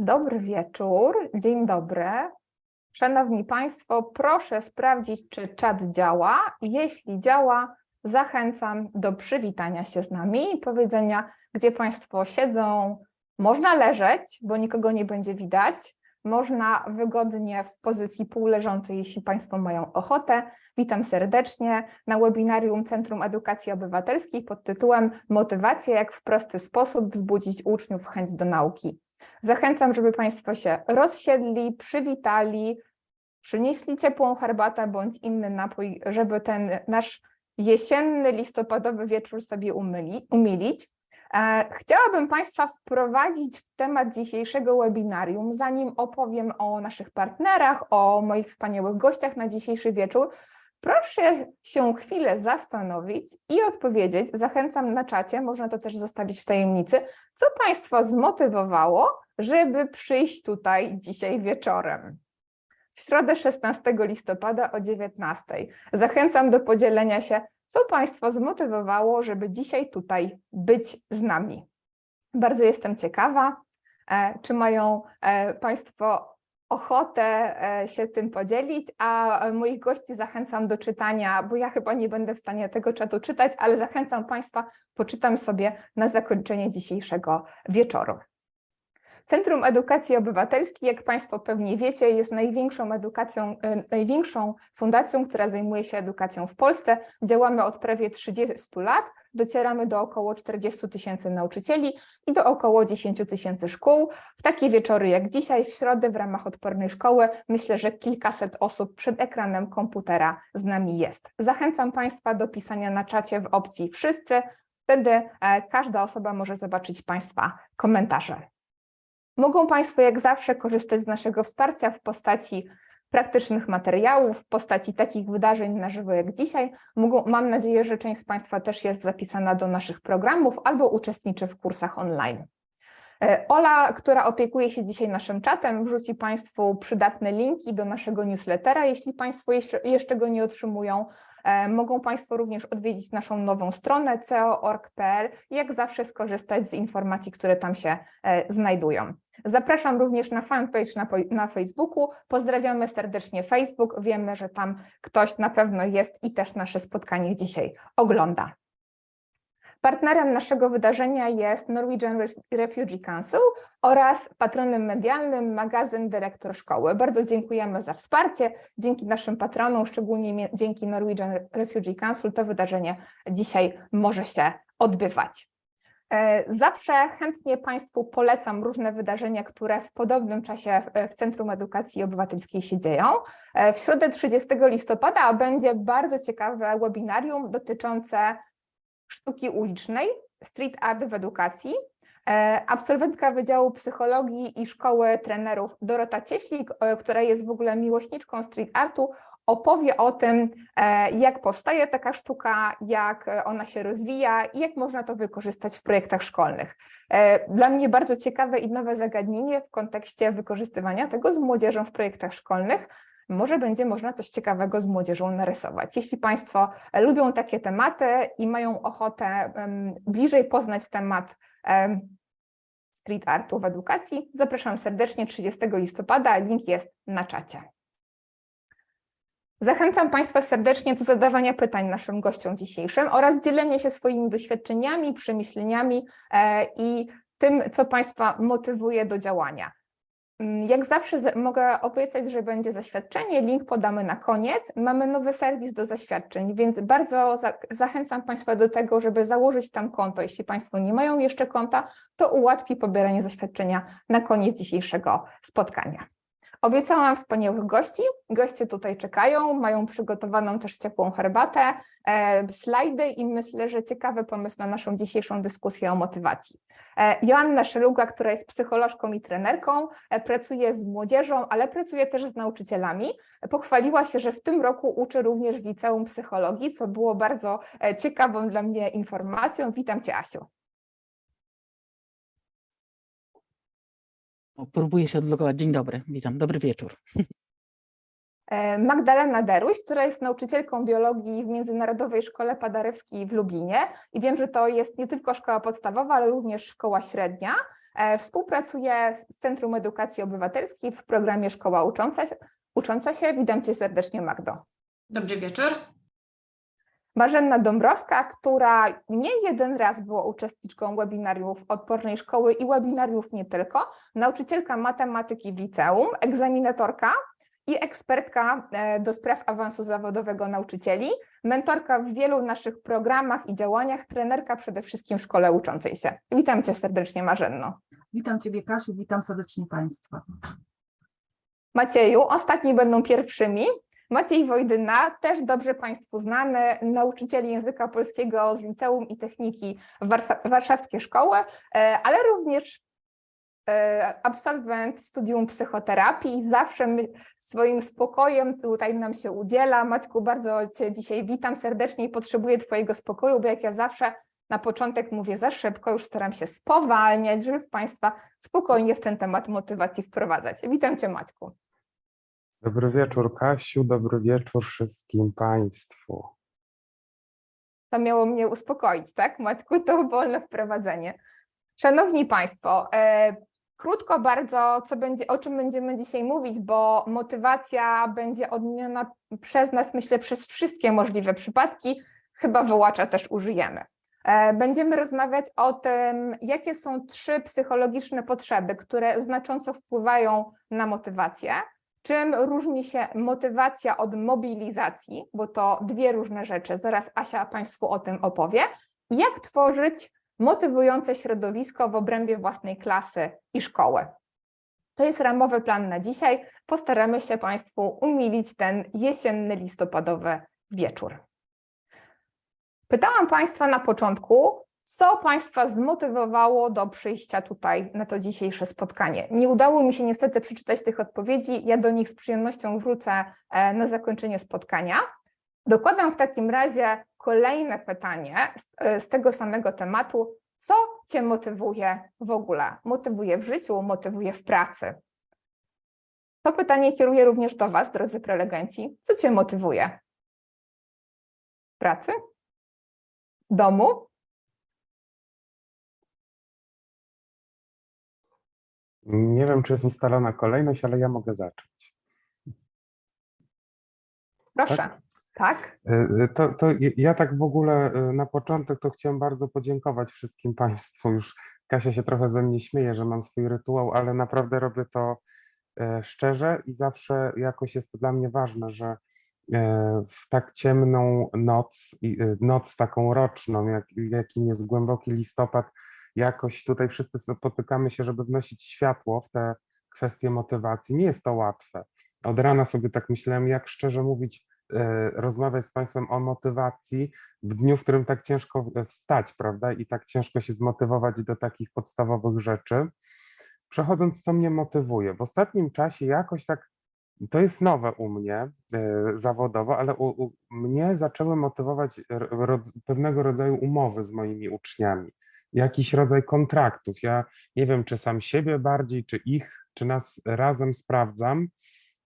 Dobry wieczór, dzień dobry. Szanowni Państwo, proszę sprawdzić, czy czat działa. Jeśli działa, zachęcam do przywitania się z nami i powiedzenia, gdzie Państwo siedzą. Można leżeć, bo nikogo nie będzie widać. Można wygodnie w pozycji półleżącej, jeśli Państwo mają ochotę. Witam serdecznie na webinarium Centrum Edukacji Obywatelskiej pod tytułem Motywacja, jak w prosty sposób wzbudzić uczniów chęć do nauki. Zachęcam, żeby Państwo się rozsiedli, przywitali, przynieśli ciepłą herbatę bądź inny napój, żeby ten nasz jesienny, listopadowy wieczór sobie umyli, umilić. E, Chciałabym Państwa wprowadzić w temat dzisiejszego webinarium, zanim opowiem o naszych partnerach, o moich wspaniałych gościach na dzisiejszy wieczór. Proszę się chwilę zastanowić i odpowiedzieć. Zachęcam na czacie, można to też zostawić w tajemnicy, co Państwa zmotywowało, żeby przyjść tutaj dzisiaj wieczorem. W środę 16 listopada o 19. Zachęcam do podzielenia się, co Państwa zmotywowało, żeby dzisiaj tutaj być z nami. Bardzo jestem ciekawa, e, czy mają e, Państwo ochotę e, się tym podzielić, a moich gości zachęcam do czytania, bo ja chyba nie będę w stanie tego czatu czytać, ale zachęcam Państwa, poczytam sobie na zakończenie dzisiejszego wieczoru. Centrum Edukacji Obywatelskiej, jak Państwo pewnie wiecie, jest największą edukacją, największą fundacją, która zajmuje się edukacją w Polsce. Działamy od prawie 30 lat, docieramy do około 40 tysięcy nauczycieli i do około 10 tysięcy szkół. W takie wieczory jak dzisiaj, w środę w ramach Odpornej Szkoły, myślę, że kilkaset osób przed ekranem komputera z nami jest. Zachęcam Państwa do pisania na czacie w opcji wszyscy, wtedy każda osoba może zobaczyć Państwa komentarze. Mogą Państwo jak zawsze korzystać z naszego wsparcia w postaci praktycznych materiałów, w postaci takich wydarzeń na żywo jak dzisiaj. Mogą, mam nadzieję, że część z Państwa też jest zapisana do naszych programów albo uczestniczy w kursach online. Ola, która opiekuje się dzisiaj naszym czatem, wrzuci Państwu przydatne linki do naszego newslettera, jeśli Państwo jeszcze go nie otrzymują. Mogą Państwo również odwiedzić naszą nową stronę ceo.org.pl i jak zawsze skorzystać z informacji, które tam się znajdują. Zapraszam również na fanpage na, na Facebooku. Pozdrawiamy serdecznie Facebook. Wiemy, że tam ktoś na pewno jest i też nasze spotkanie dzisiaj ogląda. Partnerem naszego wydarzenia jest Norwegian Refugee Council oraz patronem medialnym magazyn Dyrektor Szkoły. Bardzo dziękujemy za wsparcie. Dzięki naszym patronom, szczególnie dzięki Norwegian Refugee Council, to wydarzenie dzisiaj może się odbywać. Zawsze chętnie Państwu polecam różne wydarzenia, które w podobnym czasie w Centrum Edukacji Obywatelskiej się dzieją. W środę 30 listopada będzie bardzo ciekawe webinarium dotyczące sztuki ulicznej, street art w edukacji. Absolwentka Wydziału Psychologii i Szkoły Trenerów Dorota Cieślik, która jest w ogóle miłośniczką street artu, opowie o tym, jak powstaje taka sztuka, jak ona się rozwija i jak można to wykorzystać w projektach szkolnych. Dla mnie bardzo ciekawe i nowe zagadnienie w kontekście wykorzystywania tego z młodzieżą w projektach szkolnych. Może będzie można coś ciekawego z młodzieżą narysować. Jeśli Państwo lubią takie tematy i mają ochotę bliżej poznać temat street artu w edukacji, zapraszam serdecznie 30 listopada, link jest na czacie. Zachęcam Państwa serdecznie do zadawania pytań naszym gościom dzisiejszym oraz dzielenia się swoimi doświadczeniami, przemyśleniami i tym, co Państwa motywuje do działania. Jak zawsze mogę obiecać, że będzie zaświadczenie, link podamy na koniec. Mamy nowy serwis do zaświadczeń, więc bardzo za zachęcam Państwa do tego, żeby założyć tam konto. Jeśli Państwo nie mają jeszcze konta, to ułatwi pobieranie zaświadczenia na koniec dzisiejszego spotkania. Obiecałam wspaniałych gości, goście tutaj czekają, mają przygotowaną też ciepłą herbatę, e, slajdy i myślę, że ciekawy pomysł na naszą dzisiejszą dyskusję o motywacji. E, Joanna Szeluga, która jest psycholożką i trenerką, e, pracuje z młodzieżą, ale pracuje też z nauczycielami. Pochwaliła się, że w tym roku uczy również w liceum psychologii, co było bardzo e, ciekawą dla mnie informacją. Witam Cię, Asiu. Próbuję się odlogować. Dzień dobry, witam, dobry wieczór. E, Magdalena Deruś, która jest nauczycielką biologii w Międzynarodowej Szkole Paderewskiej w Lublinie i wiem, że to jest nie tylko szkoła podstawowa, ale również szkoła średnia. E, Współpracuję z Centrum Edukacji Obywatelskiej w programie Szkoła Ucząca. Ucząca się. Witam Cię serdecznie, Magdo. Dobry wieczór. Marzenna Dąbrowska, która nie jeden raz była uczestniczką webinariów Odpornej Szkoły i webinariów nie tylko, nauczycielka matematyki w liceum, egzaminatorka i ekspertka e, do spraw awansu zawodowego nauczycieli, mentorka w wielu naszych programach i działaniach, trenerka przede wszystkim w szkole uczącej się. Witam Cię serdecznie, Marzenno. Witam Ciebie, Kasiu, witam serdecznie Państwa. Macieju, ostatni będą pierwszymi. Maciej Wojdyna, też dobrze Państwu znany, nauczyciel języka polskiego z Liceum i Techniki Warsa- Warszawskie Szkoły, e, ale również e, absolwent studium psychoterapii. Zawsze swoim spokojem tutaj nam się udziela. Maćku, bardzo Cię dzisiaj witam serdecznie i potrzebuję Twojego spokoju, bo jak ja zawsze na początek mówię za szybko, już staram się spowalniać, żeby Państwa spokojnie w ten temat motywacji wprowadzać. Witam Cię Maćku. Dobry wieczór, Kasiu, dobry wieczór wszystkim Państwu. To miało mnie uspokoić, tak? Maćku, to wolne wprowadzenie. Szanowni Państwo, e, krótko bardzo, co będzie, o czym będziemy dzisiaj mówić, bo motywacja będzie odmieniona przez nas, myślę, przez wszystkie możliwe przypadki, chyba wyłacza też użyjemy. E, Będziemy rozmawiać o tym, jakie są trzy psychologiczne potrzeby, które znacząco wpływają na motywację. Czym różni się motywacja od mobilizacji, bo to dwie różne rzeczy, zaraz Asia Państwu o tym opowie. Jak tworzyć motywujące środowisko w obrębie własnej klasy i szkoły. To jest ramowy plan na dzisiaj. Postaramy się Państwu umilić ten jesienny, listopadowy wieczór. Pytałam Państwa na początku, co Państwa zmotywowało do przyjścia tutaj na to dzisiejsze spotkanie. Nie udało mi się niestety przeczytać tych odpowiedzi, ja do nich z przyjemnością wrócę e, na zakończenie spotkania. Dokładam w takim razie kolejne pytanie z, e, z tego samego tematu. Co Cię motywuje w ogóle? Motywuje w życiu, motywuje w pracy? To pytanie kieruję również do Was, drodzy prelegenci. Co Cię motywuje? Pracy? Domu? Nie wiem, czy jest ustalona kolejność, ale ja mogę zacząć. Proszę. Tak? Y, y, To, to ja- tak w ogóle y, na początek to chciałem bardzo podziękować wszystkim Państwu. Już Kasia się trochę ze mnie śmieje, że mam swój rytuał, ale naprawdę robię to e, szczerze i zawsze jakoś jest to dla mnie ważne, że e, w tak ciemną noc, noc taką roczną, jak, jakim jest głęboki listopad, jakoś tutaj wszyscy spotykamy się, żeby wnosić światło w te kwestie motywacji. Nie jest to łatwe. Od rana sobie tak myślałem, jak szczerze mówić, e, rozmawiać z Państwem o motywacji w dniu, w którym tak ciężko e, wstać, prawda? I tak ciężko się zmotywować do takich podstawowych rzeczy. Przechodząc, co mnie motywuje. W ostatnim czasie jakoś tak, to jest nowe u mnie e, zawodowo, ale u, u mnie zaczęły motywować pewnego rodzaju umowy z moimi uczniami jakiś rodzaj kontraktów. Ja nie wiem, czy sam siebie bardziej, czy ich, czy nas razem sprawdzam,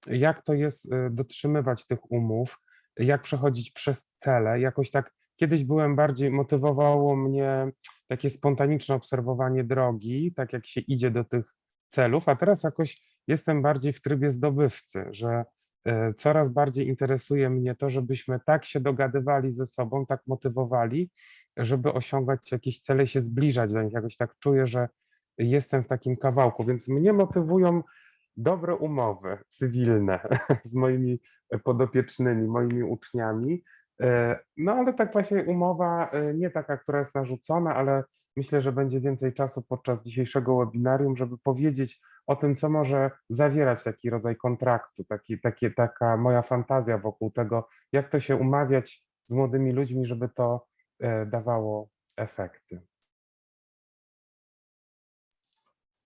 jak to jest y, dotrzymywać tych umów, jak przechodzić przez cele. Jakoś tak kiedyś byłem bardziej, motywowało mnie takie spontaniczne obserwowanie drogi, tak jak się idzie do tych celów, a teraz jakoś jestem bardziej w trybie zdobywcy, że coraz bardziej interesuje mnie to, żebyśmy tak się dogadywali ze sobą, tak motywowali, żeby osiągać jakieś cele, się zbliżać do nich. Jakoś tak czuję, że jestem w takim kawałku, więc mnie motywują dobre umowy cywilne z moimi podopiecznymi, moimi uczniami. E, No ale tak właśnie umowa e, nie taka, która jest narzucona, ale myślę, że będzie więcej czasu podczas dzisiejszego webinarium, żeby powiedzieć o tym, co może zawierać taki rodzaj kontraktu, taki, taka moja fantazja wokół tego, jak to się umawiać z młodymi ludźmi, żeby to e, dawało efekty.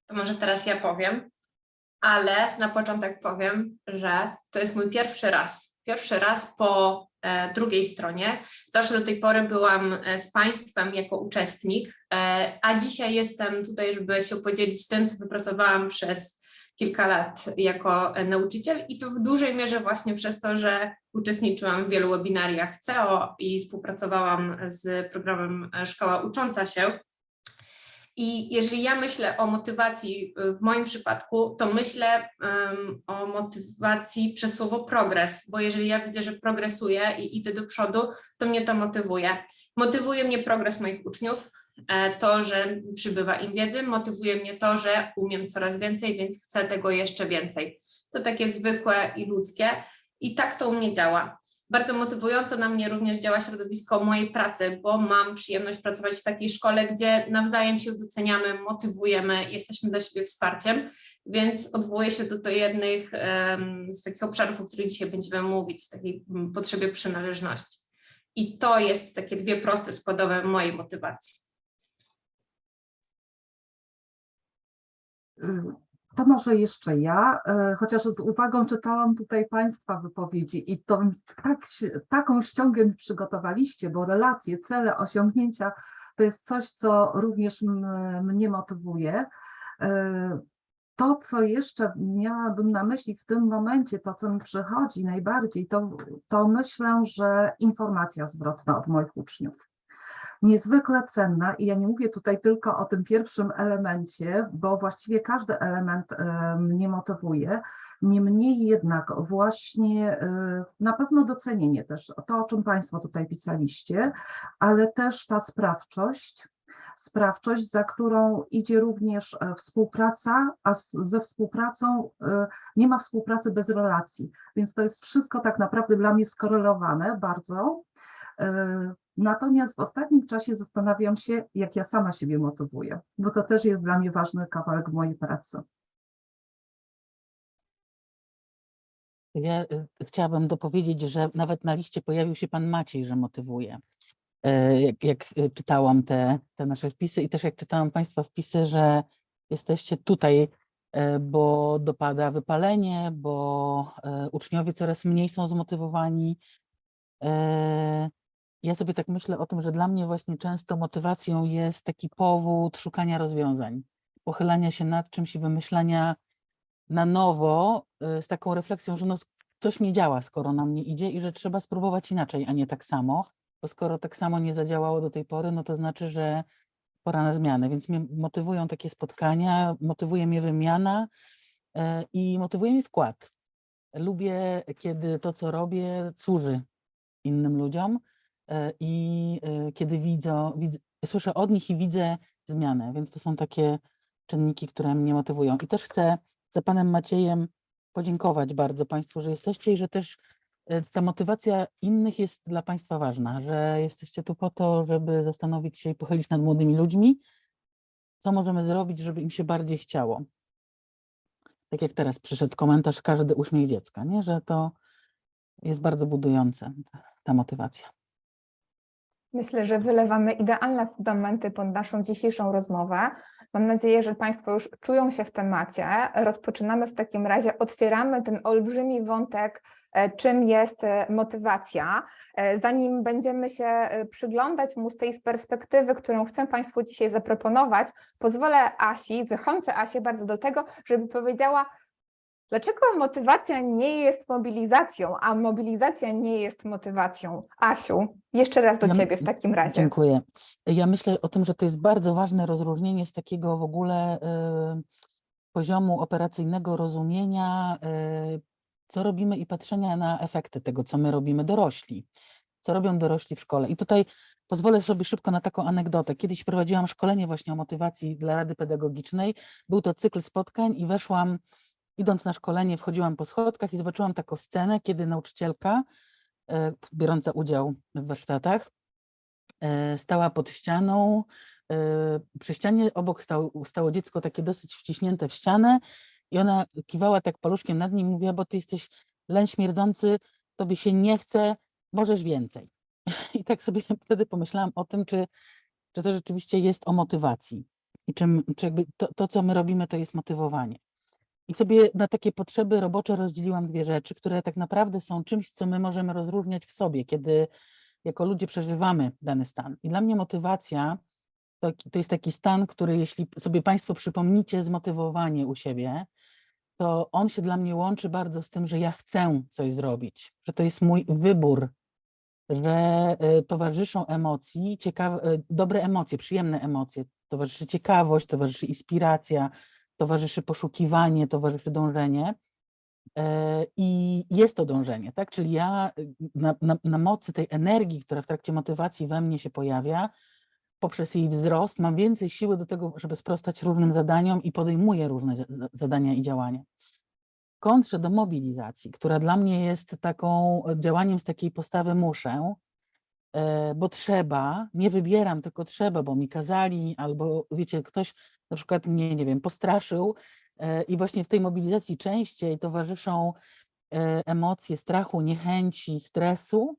To może teraz ja powiem, ale na początek powiem, że to jest mój pierwszy raz. Pierwszy raz po drugiej stronie. Zawsze do tej pory byłam e, z Państwem jako uczestnik, e, a dzisiaj jestem tutaj, żeby się podzielić tym, co wypracowałam przez kilka lat jako e, nauczyciel i to w dużej mierze właśnie przez to, że uczestniczyłam w wielu webinariach CEO i współpracowałam z programem e, Szkoła Ucząca się. I jeżeli ja myślę o motywacji y, w moim przypadku, to myślę em, o motywacji przez słowo progres, bo jeżeli ja widzę, że progresuję i idę do przodu, to mnie to motywuje. Motywuje mnie progres moich uczniów, e, to, że przybywa im wiedzy, motywuje mnie to, że umiem coraz więcej, więc chcę tego jeszcze więcej. To takie zwykłe i ludzkie i tak to u mnie działa. Bardzo motywująco na mnie również działa środowisko mojej pracy, bo mam przyjemność pracować w takiej szkole, gdzie nawzajem się doceniamy, motywujemy, jesteśmy dla siebie wsparciem, więc odwołuję się do, do jednych em, z takich obszarów, o których dzisiaj będziemy mówić, takiej mm, potrzebie przynależności. I to jest takie dwie proste składowe mojej motywacji. To może jeszcze ja, e, chociaż z uwagą czytałam tutaj Państwa wypowiedzi i to tak, taką ściągę mi przygotowaliście, bo relacje, cele, osiągnięcia to jest coś, co również mnie motywuje. E, To, co jeszcze miałabym na myśli w tym momencie, to, co mi przychodzi najbardziej, to, to myślę, że informacja zwrotna od moich uczniów niezwykle cenna i ja nie mówię tutaj tylko o tym pierwszym elemencie, bo właściwie każdy element e, mnie motywuje. Niemniej jednak właśnie e, na pewno docenienie też, to o czym Państwo tutaj pisaliście, ale też ta sprawczość, sprawczość, za którą idzie również e, współpraca, a ze współpracą nie ma współpracy bez relacji, więc to jest wszystko tak naprawdę dla mnie skorelowane bardzo. Natomiast w ostatnim czasie zastanawiam się, jak ja sama siebie motywuję, bo to też jest dla mnie ważny kawałek mojej pracy. Ja y, chciałabym dopowiedzieć, że nawet na liście pojawił się pan Maciej, że motywuje. E, Jak, jak y, czytałam te, te nasze wpisy i też jak czytałam państwa wpisy, że jesteście tutaj, e, bo dopada wypalenie, bo e, uczniowie coraz mniej są zmotywowani. E, Ja sobie tak myślę o tym, że dla mnie właśnie często motywacją jest taki powód szukania rozwiązań, pochylania się nad czymś i wymyślania na nowo y, z taką refleksją, że no, coś nie działa, skoro nam nie idzie i że trzeba spróbować inaczej, a nie tak samo, bo skoro tak samo nie zadziałało do tej pory, no to znaczy, że pora na zmianę, więc mnie motywują takie spotkania, motywuje mnie wymiana y, i motywuje mnie wkład. Lubię, kiedy to, co robię, służy innym ludziom i y, kiedy widzę, widz, słyszę od nich i widzę zmianę, więc to są takie czynniki, które mnie motywują. I też chcę za panem Maciejem podziękować bardzo Państwu, że jesteście i że też e, ta motywacja innych jest dla Państwa ważna, że jesteście tu po to, żeby zastanowić się i pochylić nad młodymi ludźmi, co możemy zrobić, żeby im się bardziej chciało. Tak jak teraz przyszedł komentarz, każdy uśmiech dziecka, nie? że to jest bardzo budujące, ta motywacja. Myślę, że wylewamy idealne fundamenty pod naszą dzisiejszą rozmowę. Mam nadzieję, że Państwo już czują się w temacie. Rozpoczynamy w takim razie, otwieramy ten olbrzymi wątek, e, czym jest e, motywacja. E, Zanim będziemy się przyglądać mu z tej perspektywy, którą chcę Państwu dzisiaj zaproponować, pozwolę Asi, zachęcę Asię bardzo do tego, żeby powiedziała, Dlaczego motywacja nie jest mobilizacją, a mobilizacja nie jest motywacją? Asiu, jeszcze raz do Ja Ciebie w takim razie. Dziękuję. Ja myślę o tym, że to jest bardzo ważne rozróżnienie z takiego w ogóle y, poziomu operacyjnego rozumienia, y, co robimy i patrzenia na efekty tego, co my robimy dorośli. Co robią dorośli w szkole. I tutaj pozwolę sobie szybko na taką anegdotę. Kiedyś prowadziłam szkolenie właśnie o motywacji dla Rady Pedagogicznej. Był to cykl spotkań i weszłam, idąc na szkolenie, wchodziłam po schodkach i zobaczyłam taką scenę, kiedy nauczycielka y, biorąca udział w warsztatach e, stała pod ścianą. e, Przy ścianie obok stało, stało dziecko takie dosyć wciśnięte w ścianę i ona kiwała tak paluszkiem nad nim i mówiła, bo ty jesteś leń śmierdzący, tobie się nie chce, możesz więcej. I tak sobie wtedy pomyślałam o tym, czy, czy to rzeczywiście jest o motywacji i czym, czy jakby to, to, co my robimy, to jest motywowanie. I sobie na takie potrzeby robocze rozdzieliłam dwie rzeczy, które tak naprawdę są czymś, co my możemy rozróżniać w sobie, kiedy jako ludzie przeżywamy dany stan. I dla mnie motywacja to, to jest taki stan, który jeśli sobie Państwo przypomnicie zmotywowanie u siebie, to on się dla mnie łączy bardzo z tym, że ja chcę coś zrobić, że to jest mój wybór, że e, towarzyszą emocji, ciekawe, e, dobre emocje, przyjemne emocje. Towarzyszy ciekawość, towarzyszy inspiracja, towarzyszy poszukiwanie, towarzyszy dążenie. E, I jest to dążenie, tak? Czyli ja y, na, na, na mocy tej energii, która w trakcie motywacji we mnie się pojawia, poprzez jej wzrost, mam więcej siły do tego, żeby sprostać różnym zadaniom i podejmuję różne za- zadania i działania. Kontrze do mobilizacji, która dla mnie jest taką e, działaniem z takiej postawy muszę, bo trzeba, nie wybieram, tylko trzeba, bo mi kazali, albo wiecie, ktoś na przykład mnie, nie wiem, postraszył e, i właśnie w tej mobilizacji częściej towarzyszą e, emocje strachu, niechęci, stresu,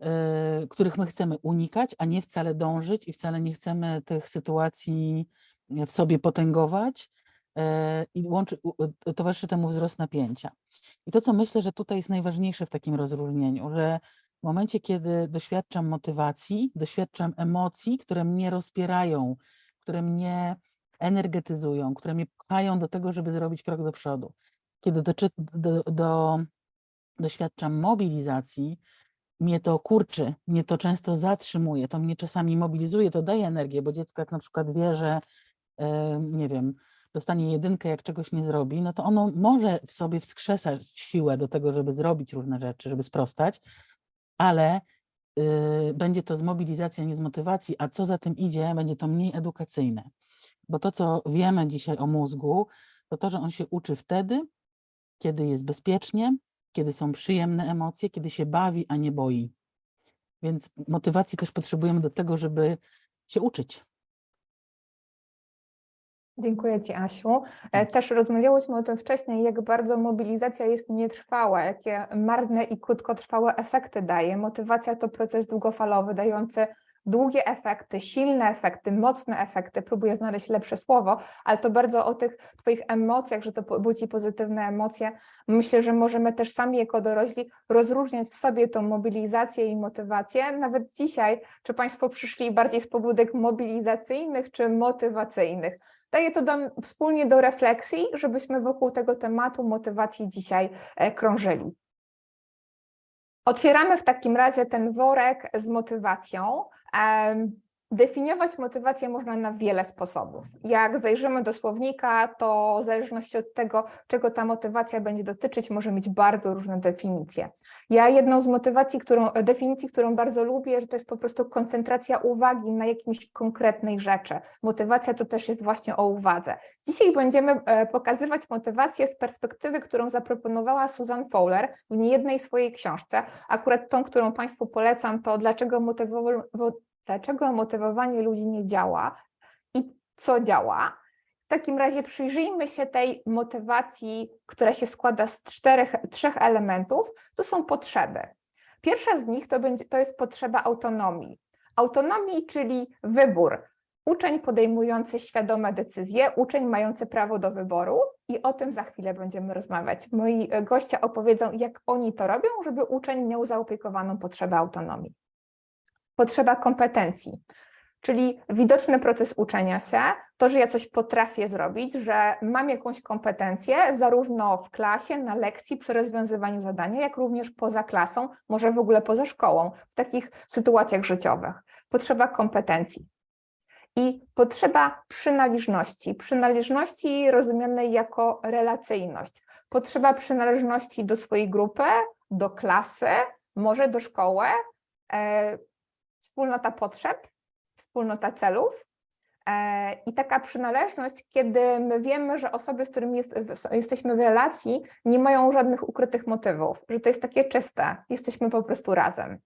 e, których my chcemy unikać, a nie wcale dążyć i wcale nie chcemy tych sytuacji w sobie potęgować e, i łączy, towarzyszy temu wzrost napięcia. I to, co myślę, że tutaj jest najważniejsze w takim rozróżnieniu, że w momencie, kiedy doświadczam motywacji, doświadczam emocji, które mnie rozpierają, które mnie energetyzują, które mnie pchają do tego, żeby zrobić krok do przodu. Kiedy doczy, do, do, doświadczam mobilizacji, mnie to kurczy, mnie to często zatrzymuje, to mnie czasami mobilizuje, to daje energię, bo dziecko jak na przykład wie, że e, nie wiem, dostanie jedynkę, jak czegoś nie zrobi, no to ono może w sobie wskrzesać siłę do tego, żeby zrobić różne rzeczy, żeby sprostać, ale y, będzie to z mobilizacji, a nie z motywacji, a co za tym idzie, będzie to mniej edukacyjne. Bo to, co wiemy dzisiaj o mózgu, to to, że on się uczy wtedy, kiedy jest bezpiecznie, kiedy są przyjemne emocje, kiedy się bawi, a nie boi. Więc motywacji też potrzebujemy do tego, żeby się uczyć. Dziękuję Ci, Asiu. E, Też rozmawiałyśmy o tym wcześniej, jak bardzo mobilizacja jest nietrwała, jakie marne i krótkotrwałe efekty daje. Motywacja to proces długofalowy, dający długie efekty, silne efekty, mocne efekty. Próbuję znaleźć lepsze słowo, ale to bardzo o tych Twoich emocjach, że to budzi pozytywne emocje. Myślę, że możemy też sami jako dorośli rozróżniać w sobie tą mobilizację i motywację. Nawet dzisiaj, czy Państwo przyszli bardziej z pobudek mobilizacyjnych czy motywacyjnych? Daję to dam wspólnie do refleksji, żebyśmy wokół tego tematu motywacji dzisiaj e, krążyli. Otwieramy w takim razie ten worek z motywacją. Definiować motywację można na wiele sposobów. Jak zajrzymy do słownika, to w zależności od tego, czego ta motywacja będzie dotyczyć, może mieć bardzo różne definicje. Ja jedną z motywacji, którą, definicji, którą bardzo lubię, że to jest po prostu koncentracja uwagi na jakimś konkretnej rzeczy. Motywacja to też jest właśnie o uwadze. Dzisiaj będziemy e, pokazywać motywację z perspektywy, którą zaproponowała Susan Fowler w niejednej swojej książce. Akurat tą, którą Państwu polecam, to dlaczego, motywowa- wo- dlaczego motywowanie ludzi nie działa i co działa. W takim razie przyjrzyjmy się tej motywacji, która się składa z czterech, trzech elementów. To są potrzeby. Pierwsza z nich to, będzie, to jest potrzeba autonomii. Autonomii, czyli wybór. Uczeń podejmujący świadome decyzje, uczeń mający prawo do wyboru i o tym za chwilę będziemy rozmawiać. Moi goście opowiedzą, jak oni to robią, żeby uczeń miał zaopiekowaną potrzebę autonomii. Potrzeba kompetencji, czyli widoczny proces uczenia się, to, że ja coś potrafię zrobić, że mam jakąś kompetencję zarówno w klasie, na lekcji, przy rozwiązywaniu zadania, jak również poza klasą, może w ogóle poza szkołą, w takich sytuacjach życiowych. Potrzeba kompetencji. I potrzeba przynależności, przynależności rozumianej jako relacyjność. Potrzeba przynależności do swojej grupy, do klasy, może do szkoły, e, wspólnota potrzeb, wspólnota celów. E, I taka przynależność, kiedy my wiemy, że osoby, z którymi jest, jesteśmy w relacji, nie mają żadnych ukrytych motywów, że to jest takie czyste, jesteśmy po prostu razem.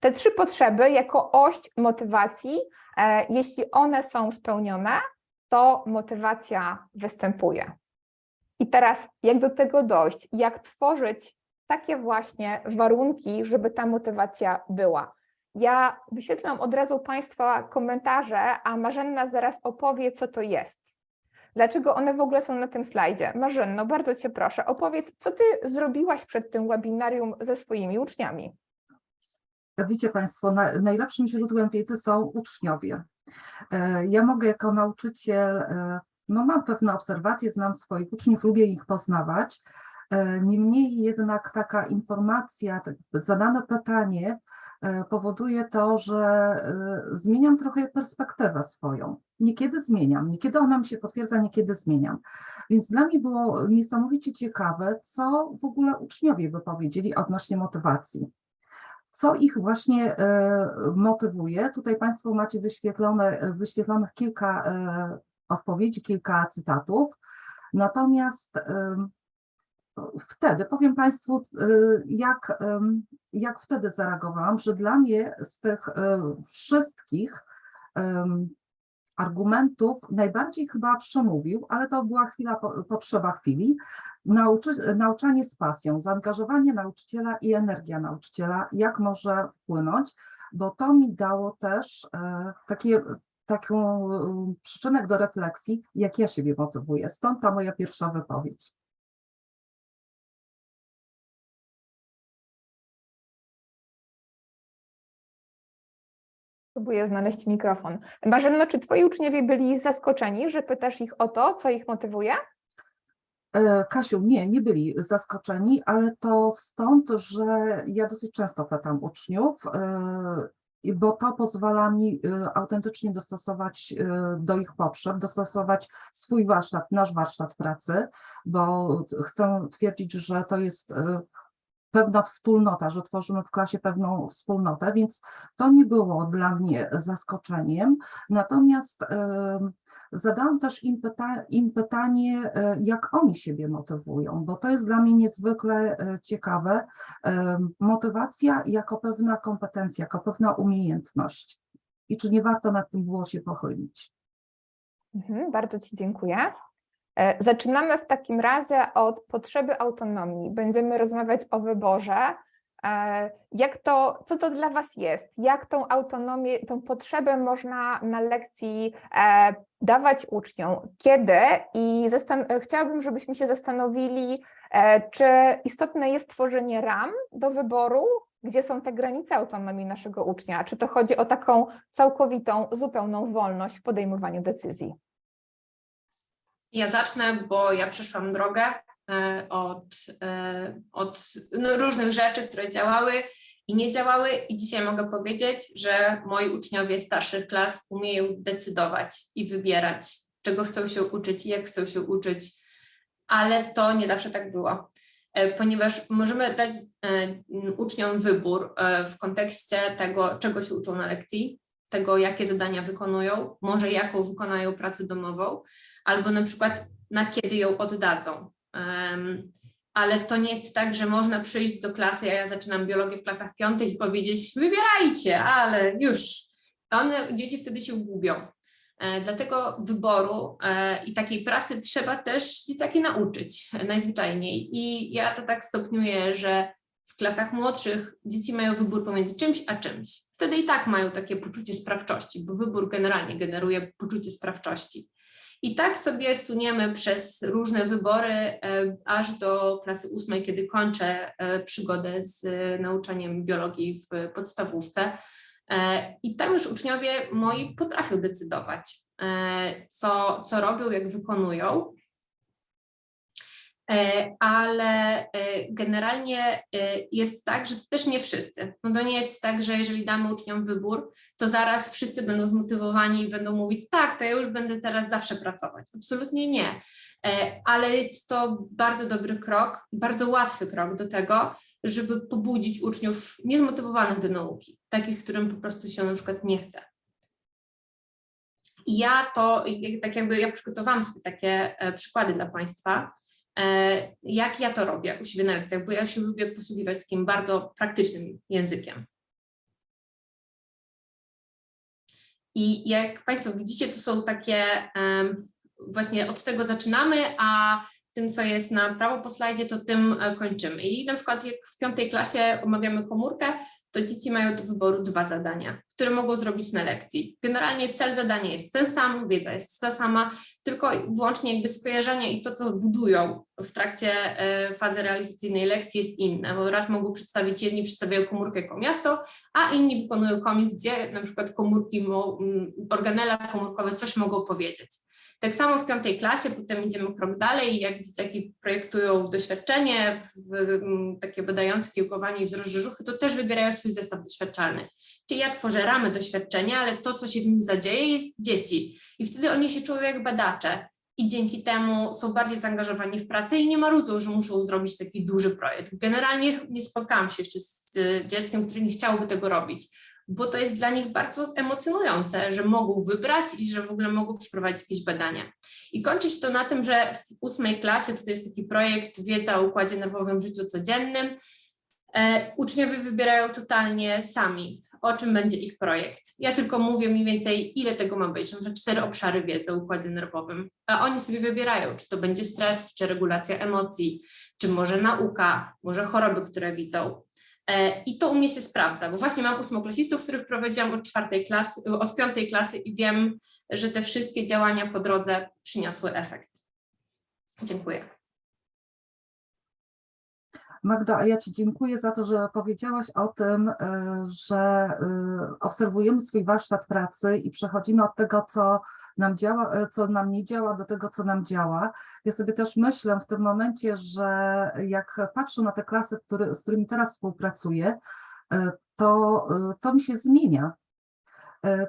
Te trzy potrzeby jako oś motywacji, e, jeśli one są spełnione, to motywacja występuje. I teraz, jak do tego dojść? Jak tworzyć takie właśnie warunki, żeby ta motywacja była? Ja wyświetlam od razu Państwa komentarze, a Marzenna zaraz opowie, co to jest. Dlaczego one w ogóle są na tym slajdzie? Marzenno, bardzo Cię proszę, opowiedz, co Ty zrobiłaś przed tym webinarium ze swoimi uczniami. Wiecie Państwo, na, najlepszym źródłem wiedzy są uczniowie. E, Ja mogę jako nauczyciel, e, no mam pewne obserwacje, znam swoich uczniów, lubię ich poznawać. E, Niemniej jednak taka informacja, tak zadane pytanie powoduje to, że e, zmieniam trochę perspektywę swoją. Niekiedy zmieniam, niekiedy ona mi się potwierdza, niekiedy zmieniam. Więc dla mnie było niesamowicie ciekawe, co w ogóle uczniowie by powiedzieli odnośnie motywacji. Co ich właśnie e, motywuje? Tutaj Państwo macie wyświetlone, wyświetlonych kilka e, odpowiedzi, kilka cytatów. Natomiast wtedy, powiem Państwu, y, jak, jak wtedy zareagowałam, że dla mnie z tych e, wszystkich argumentów najbardziej chyba przemówił, ale to była chwila, po- potrzeba chwili, nauczy, nauczanie z pasją, zaangażowanie nauczyciela i energia nauczyciela, jak może wpłynąć, bo to mi dało też e, takie, taką przyczynek do refleksji, jak ja siebie motywuję. Stąd ta moja pierwsza wypowiedź. Próbuję znaleźć mikrofon. Marzenno, czy twoi uczniowie byli zaskoczeni, że pytasz ich o to, co ich motywuje? E, Kasiu, nie, nie byli zaskoczeni, ale to stąd, że ja dosyć często pytam uczniów, e, bo to pozwala mi e, autentycznie dostosować do ich potrzeb, dostosować swój warsztat, nasz warsztat pracy, bo chcę twierdzić, że to jest pewna wspólnota, że tworzymy w klasie pewną wspólnotę, więc to nie było dla mnie zaskoczeniem. Natomiast zadałam też im, pyta im pytanie, e, jak oni siebie motywują, bo to jest dla mnie niezwykle e, ciekawe. Motywacja jako pewna kompetencja, jako pewna umiejętność. I czy nie warto nad tym było się pochylić? Mhm, bardzo Ci dziękuję. E, Zaczynamy w takim razie od potrzeby autonomii. Będziemy rozmawiać o wyborze. E, Jak to, co to dla Was jest? Jak tą autonomię, tą potrzebę można na lekcji e, dawać uczniom? Kiedy? I chciałabym, żebyśmy się zastanowili, czy istotne jest tworzenie ram do wyboru, gdzie są te granice autonomii naszego ucznia? Czy to chodzi o taką całkowitą, zupełną wolność w podejmowaniu decyzji? Ja zacznę, bo ja przeszłam drogę e, od, e, od no, różnych rzeczy, które działały i nie działały. I dzisiaj mogę powiedzieć, że moi uczniowie starszych klas umieją decydować i wybierać, czego chcą się uczyć i jak chcą się uczyć, ale to nie zawsze tak było, e, ponieważ możemy dać uczniom wybór w kontekście tego, czego się uczą na lekcji, tego, jakie zadania wykonują, może jaką wykonają pracę domową, albo na przykład na kiedy ją oddadzą. Em, ale to nie jest tak, że można przyjść do klasy, ja zaczynam biologię w klasach piątych i powiedzieć wybierajcie, ale już. One, dzieci wtedy się gubią. E, Dlatego wyboru e, i takiej pracy trzeba też dzieciaki nauczyć e, najzwyczajniej. I ja to tak stopniuję, że w klasach młodszych dzieci mają wybór pomiędzy czymś a czymś. Wtedy i tak mają takie poczucie sprawczości, bo wybór generalnie generuje poczucie sprawczości. I tak sobie suniemy przez różne wybory, e, aż do klasy ósmej, kiedy kończę e, przygodę z e, nauczaniem biologii w podstawówce. I tam już uczniowie moi potrafią decydować, co, co robią, jak wykonują. E, Ale e, generalnie e, jest tak, że to też nie wszyscy. No to nie jest tak, że jeżeli damy uczniom wybór, to zaraz wszyscy będą zmotywowani i będą mówić, tak, to ja już będę teraz zawsze pracować. Absolutnie nie. Ale jest to bardzo dobry krok, bardzo łatwy krok do tego, żeby pobudzić uczniów niezmotywowanych do nauki, takich, którym po prostu się na przykład nie chce. I ja to, tak jakby ja przygotowałam sobie takie przykłady dla Państwa, jak ja to robię u siebie na lekcjach, bo ja się lubię posługiwać takim bardzo praktycznym językiem. I jak Państwo widzicie, to są takie, właśnie od tego zaczynamy, a tym, co jest na prawo po slajdzie, to tym e, kończymy. I na przykład jak w piątej klasie omawiamy komórkę, to dzieci mają do wyboru dwa zadania, które mogą zrobić na lekcji. Generalnie cel zadania jest ten sam, wiedza jest ta sama, tylko wyłącznie jakby skojarzenia i to, co budują w trakcie e, fazy realizacyjnej lekcji jest inne, bo raz mogą przedstawić, jedni przedstawiają komórkę jako miasto, a inni wykonują komik, gdzie na przykład komórki, organela komórkowe coś mogą powiedzieć. Tak samo w piątej klasie, potem idziemy krok dalej, jak dzieciaki projektują doświadczenie, w, m, takie badające kiełkowanie i wzrost brzuchy, to też wybierają swój zestaw doświadczalny. Czyli ja tworzę ramy doświadczenia, ale to, co się w nim zadzieje, jest dzieci. I wtedy oni się czują jak badacze i dzięki temu są bardziej zaangażowani w pracę i nie marudzą, że muszą zrobić taki duży projekt. Generalnie nie spotkałam się jeszcze z dzieckiem, które nie chciałoby tego robić, bo to jest dla nich bardzo emocjonujące, że mogą wybrać i że w ogóle mogą przeprowadzić jakieś badania. I kończy się to na tym, że w ósmej klasie, to jest taki projekt Wiedza o układzie nerwowym w życiu codziennym, e, uczniowie wybierają totalnie sami, o czym będzie ich projekt. Ja tylko mówię mniej więcej, ile tego ma być, że cztery obszary wiedzy o układzie nerwowym, a oni sobie wybierają, czy to będzie stres, czy regulacja emocji, czy może nauka, może choroby, które widzą. E, I to u mnie się sprawdza, bo właśnie mam ósmoklasistów, których prowadziłam od czwartej klasy, od piątej klasy i wiem, że te wszystkie działania po drodze przyniosły efekt. Dziękuję. Magda, a ja Ci dziękuję za to, że powiedziałaś o tym, y, że y, obserwujemy swój warsztat pracy i przechodzimy od tego, co nam działa, y, co nam nie działa, do tego, co nam działa. Ja sobie też myślę w tym momencie, że jak patrzę na te klasy, który, z którymi teraz współpracuję, to, to mi się zmienia.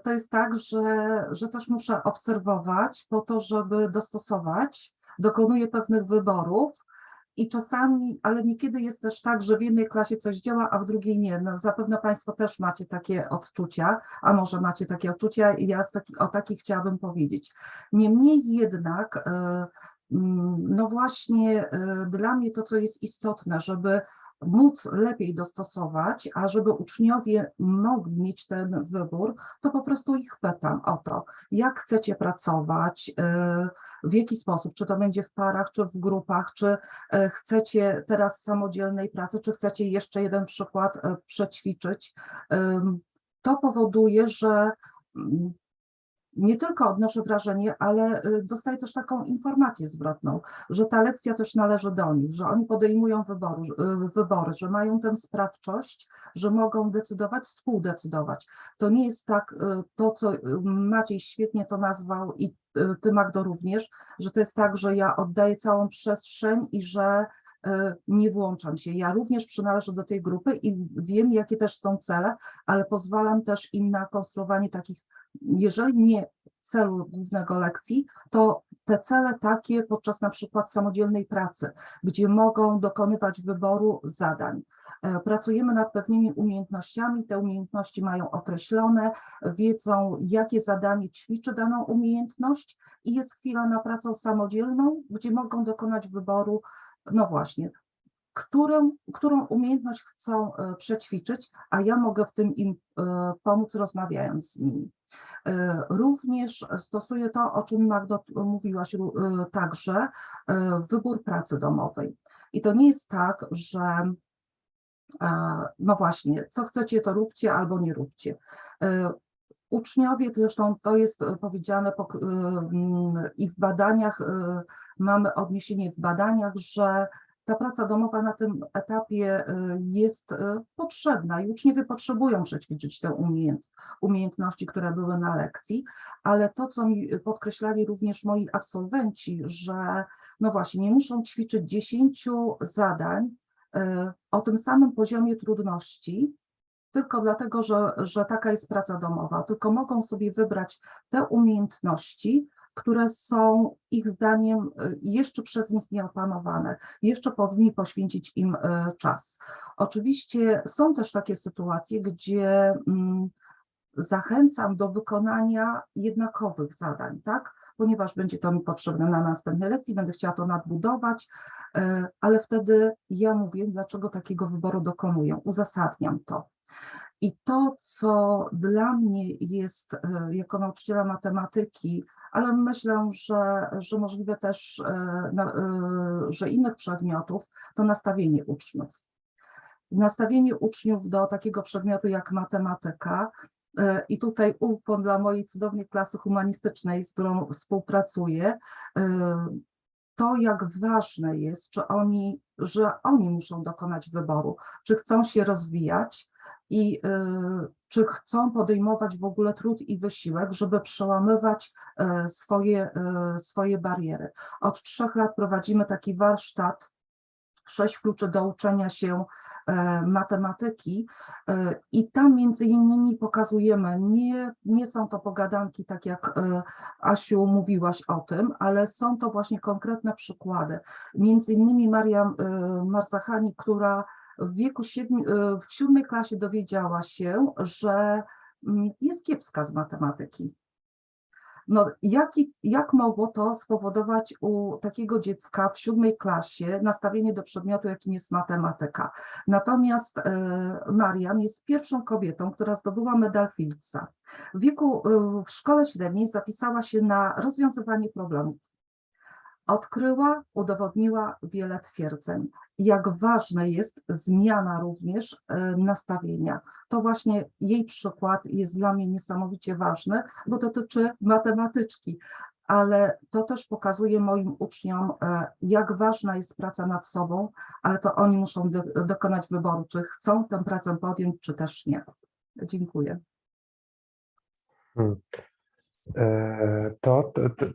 To jest tak, że, że też muszę obserwować po to, żeby dostosować, dokonuję pewnych wyborów, i czasami, ale niekiedy jest też tak, że w jednej klasie coś działa, a w drugiej nie. No, zapewne Państwo też macie takie odczucia, a może macie takie odczucia i ja taki, o takich chciałabym powiedzieć. Niemniej jednak, e, mm, no właśnie e, dla mnie to, co jest istotne, żeby móc lepiej dostosować, a żeby uczniowie mogli mieć ten wybór, to po prostu ich pytam o to, jak chcecie pracować, e, w jaki sposób, czy to będzie w parach, czy w grupach, czy e, chcecie teraz samodzielnej pracy, czy chcecie jeszcze jeden przykład e, przećwiczyć. To powoduje, że mm, nie tylko odnoszę wrażenie, ale y, dostaję też taką informację zwrotną, że ta lekcja też należy do nich, że oni podejmują wyboru, y, wybory, że mają tę sprawczość, że mogą decydować, współdecydować. To nie jest tak, y, to co Maciej świetnie to nazwał i ty Magdo również, że to jest tak, że ja oddaję całą przestrzeń i że nie włączam się. Ja również przynależę do tej grupy i wiem, jakie też są cele, ale pozwalam też im na konstruowanie takich, jeżeli nie celu głównego lekcji, to te cele takie podczas na przykład samodzielnej pracy, gdzie mogą dokonywać wyboru zadań. E, Pracujemy nad pewnymi umiejętnościami, te umiejętności mają określone, wiedzą, jakie zadanie ćwiczy daną umiejętność i jest chwila na pracę samodzielną, gdzie mogą dokonać wyboru, no właśnie, którą, którą umiejętność chcą e, przećwiczyć, a ja mogę w tym im e, pomóc, rozmawiając z nimi. E, Również stosuję to, o czym Magdo mówiłaś także, wybór pracy domowej. I to nie jest tak, że no właśnie, co chcecie, to róbcie albo nie róbcie. Uczniowie, zresztą to jest powiedziane po- i w badaniach, mamy odniesienie w badaniach, że ta praca domowa na tym etapie y, jest y, potrzebna i uczniowie potrzebują przećwiczyć te umiejęt, umiejętności, które były na lekcji, ale to, co mi podkreślali również moi absolwenci, że no właśnie, nie muszą ćwiczyć 10 zadań y, o tym samym poziomie trudności, tylko dlatego, że, że taka jest praca domowa, tylko mogą sobie wybrać te umiejętności, które są ich zdaniem y, jeszcze przez nich nieopanowane, jeszcze powinni poświęcić im y, czas. Oczywiście są też takie sytuacje, gdzie mm, zachęcam do wykonania jednakowych zadań, tak? Ponieważ będzie to mi potrzebne na następnej lekcji, będę chciała to nadbudować, y, ale wtedy ja mówię, dlaczego takiego wyboru dokonuję, uzasadniam to. I to, co dla mnie jest e, jako nauczyciela matematyki, ale myślę, że, że możliwe też, e, e, że innych przedmiotów, to nastawienie uczniów. Nastawienie uczniów do takiego przedmiotu jak matematyka. e, I tutaj ukłon dla mojej cudownej klasy humanistycznej, z którą współpracuję, to jak ważne jest, czy oni, że oni muszą dokonać wyboru, czy chcą się rozwijać, i y, czy chcą podejmować w ogóle trud i wysiłek, żeby przełamywać y, swoje, y, swoje bariery. Od trzech lat prowadzimy taki warsztat, sześć kluczy do uczenia się matematyki i tam między innymi pokazujemy, nie, nie są to pogadanki, tak jak Asiu mówiłaś o tym, ale są to właśnie konkretne przykłady. Między innymi Maria Marzachani, która w wieku siedmiu, e, w siódmej klasie dowiedziała się, że mm, jest kiepska z matematyki. No, jaki, jak mogło to spowodować u takiego dziecka w siódmej klasie nastawienie do przedmiotu, jakim jest matematyka? Natomiast e, Mariam jest pierwszą kobietą, która zdobyła medal Fieldsa. W wieku, e, w szkole średniej zapisała się na rozwiązywanie problemów. Odkryła, udowodniła wiele twierdzeń. Jak ważna jest zmiana również e, nastawienia. To właśnie jej przykład jest dla mnie niesamowicie ważny, bo dotyczy matematyczki, ale to też pokazuje moim uczniom, e, jak ważna jest praca nad sobą, ale to oni muszą do, dokonać wyboru, czy chcą tę pracę podjąć, czy też nie. Dziękuję. Hmm. E, to, to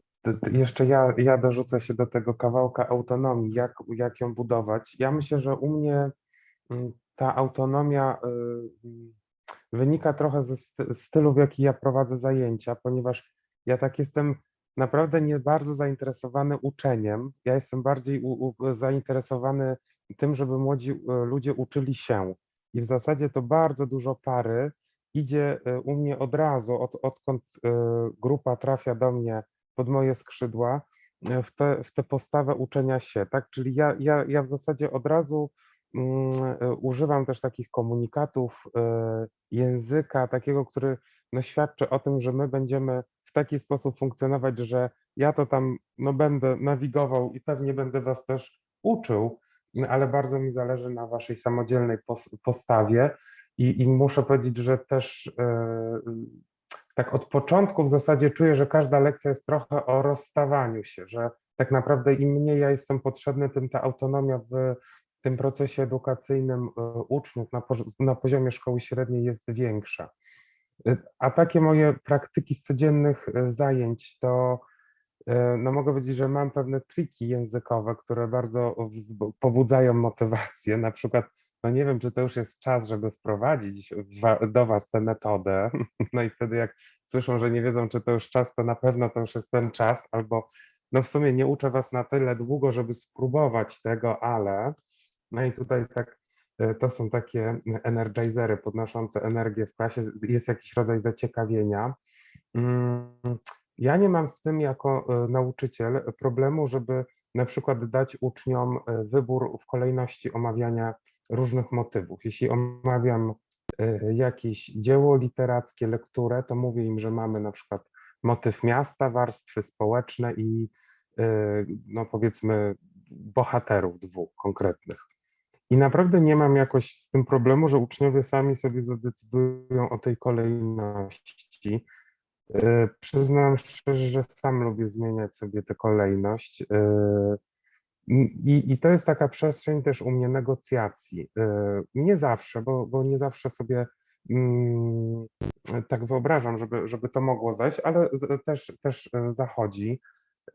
jeszcze ja, ja dorzucę się do tego kawałka autonomii, jak, jak ją budować. Ja myślę, że u mnie mm, ta autonomia y, wynika trochę ze sty- stylu, w jaki ja prowadzę zajęcia, ponieważ ja tak jestem naprawdę nie bardzo zainteresowany uczeniem. Ja jestem bardziej u, u, zainteresowany tym, żeby młodzi y, ludzie uczyli się. I w zasadzie to bardzo dużo pary idzie y, u mnie od razu, od, odkąd grupa trafia do mnie pod moje skrzydła, y, w tę w tę postawę uczenia się, tak? Czyli ja, ja, ja w zasadzie od razu mm, y, używam też takich komunikatów, y, języka takiego, który no, świadczy o tym, że my będziemy w taki sposób funkcjonować, że ja to tam no, będę nawigował i pewnie będę was też uczył, no, ale bardzo mi zależy na waszej samodzielnej pos- postawie i, i muszę powiedzieć, że też e, tak od początku w zasadzie czuję, że każda lekcja jest trochę o rozstawaniu się, że tak naprawdę im mniej ja jestem potrzebny, tym ta autonomia w tym procesie edukacyjnym e, uczniów na, na poziomie szkoły średniej jest większa. E, A takie moje praktyki z codziennych e, zajęć to no mogę powiedzieć, że mam pewne triki językowe, które bardzo pobudzają motywację. Na przykład, no nie wiem, czy to już jest czas, żeby wprowadzić wa- do Was tę metodę. No i wtedy jak słyszą, że nie wiedzą, czy to już czas, to na pewno to już jest ten czas, albo no w sumie nie uczę Was na tyle długo, żeby spróbować tego, ale no i tutaj tak e, to są takie energizery podnoszące energię w klasie, jest jakiś rodzaj zaciekawienia. Mm, Ja nie mam z tym jako e, nauczyciel problemu, żeby na przykład dać uczniom e, wybór w kolejności omawiania różnych motywów. Jeśli omawiam e, jakieś dzieło literackie, lekturę, to mówię im, że mamy na przykład motyw miasta, warstwy społeczne i e, no powiedzmy bohaterów dwóch konkretnych. I naprawdę nie mam jakoś z tym problemu, że uczniowie sami sobie zadecydują o tej kolejności. E, Przyznam szczerze, że sam lubię zmieniać sobie tę kolejność. I, I to jest taka przestrzeń też u mnie negocjacji. E, Nie zawsze, bo, bo nie zawsze sobie mm, tak wyobrażam, żeby, żeby to mogło zajść, ale też, też e, zachodzi.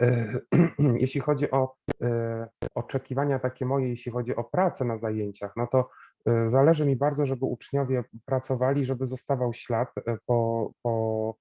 E, Jeśli chodzi o oczekiwania takie moje, jeśli chodzi o pracę na zajęciach, no to zależy mi bardzo, żeby uczniowie pracowali, żeby zostawał ślad po, po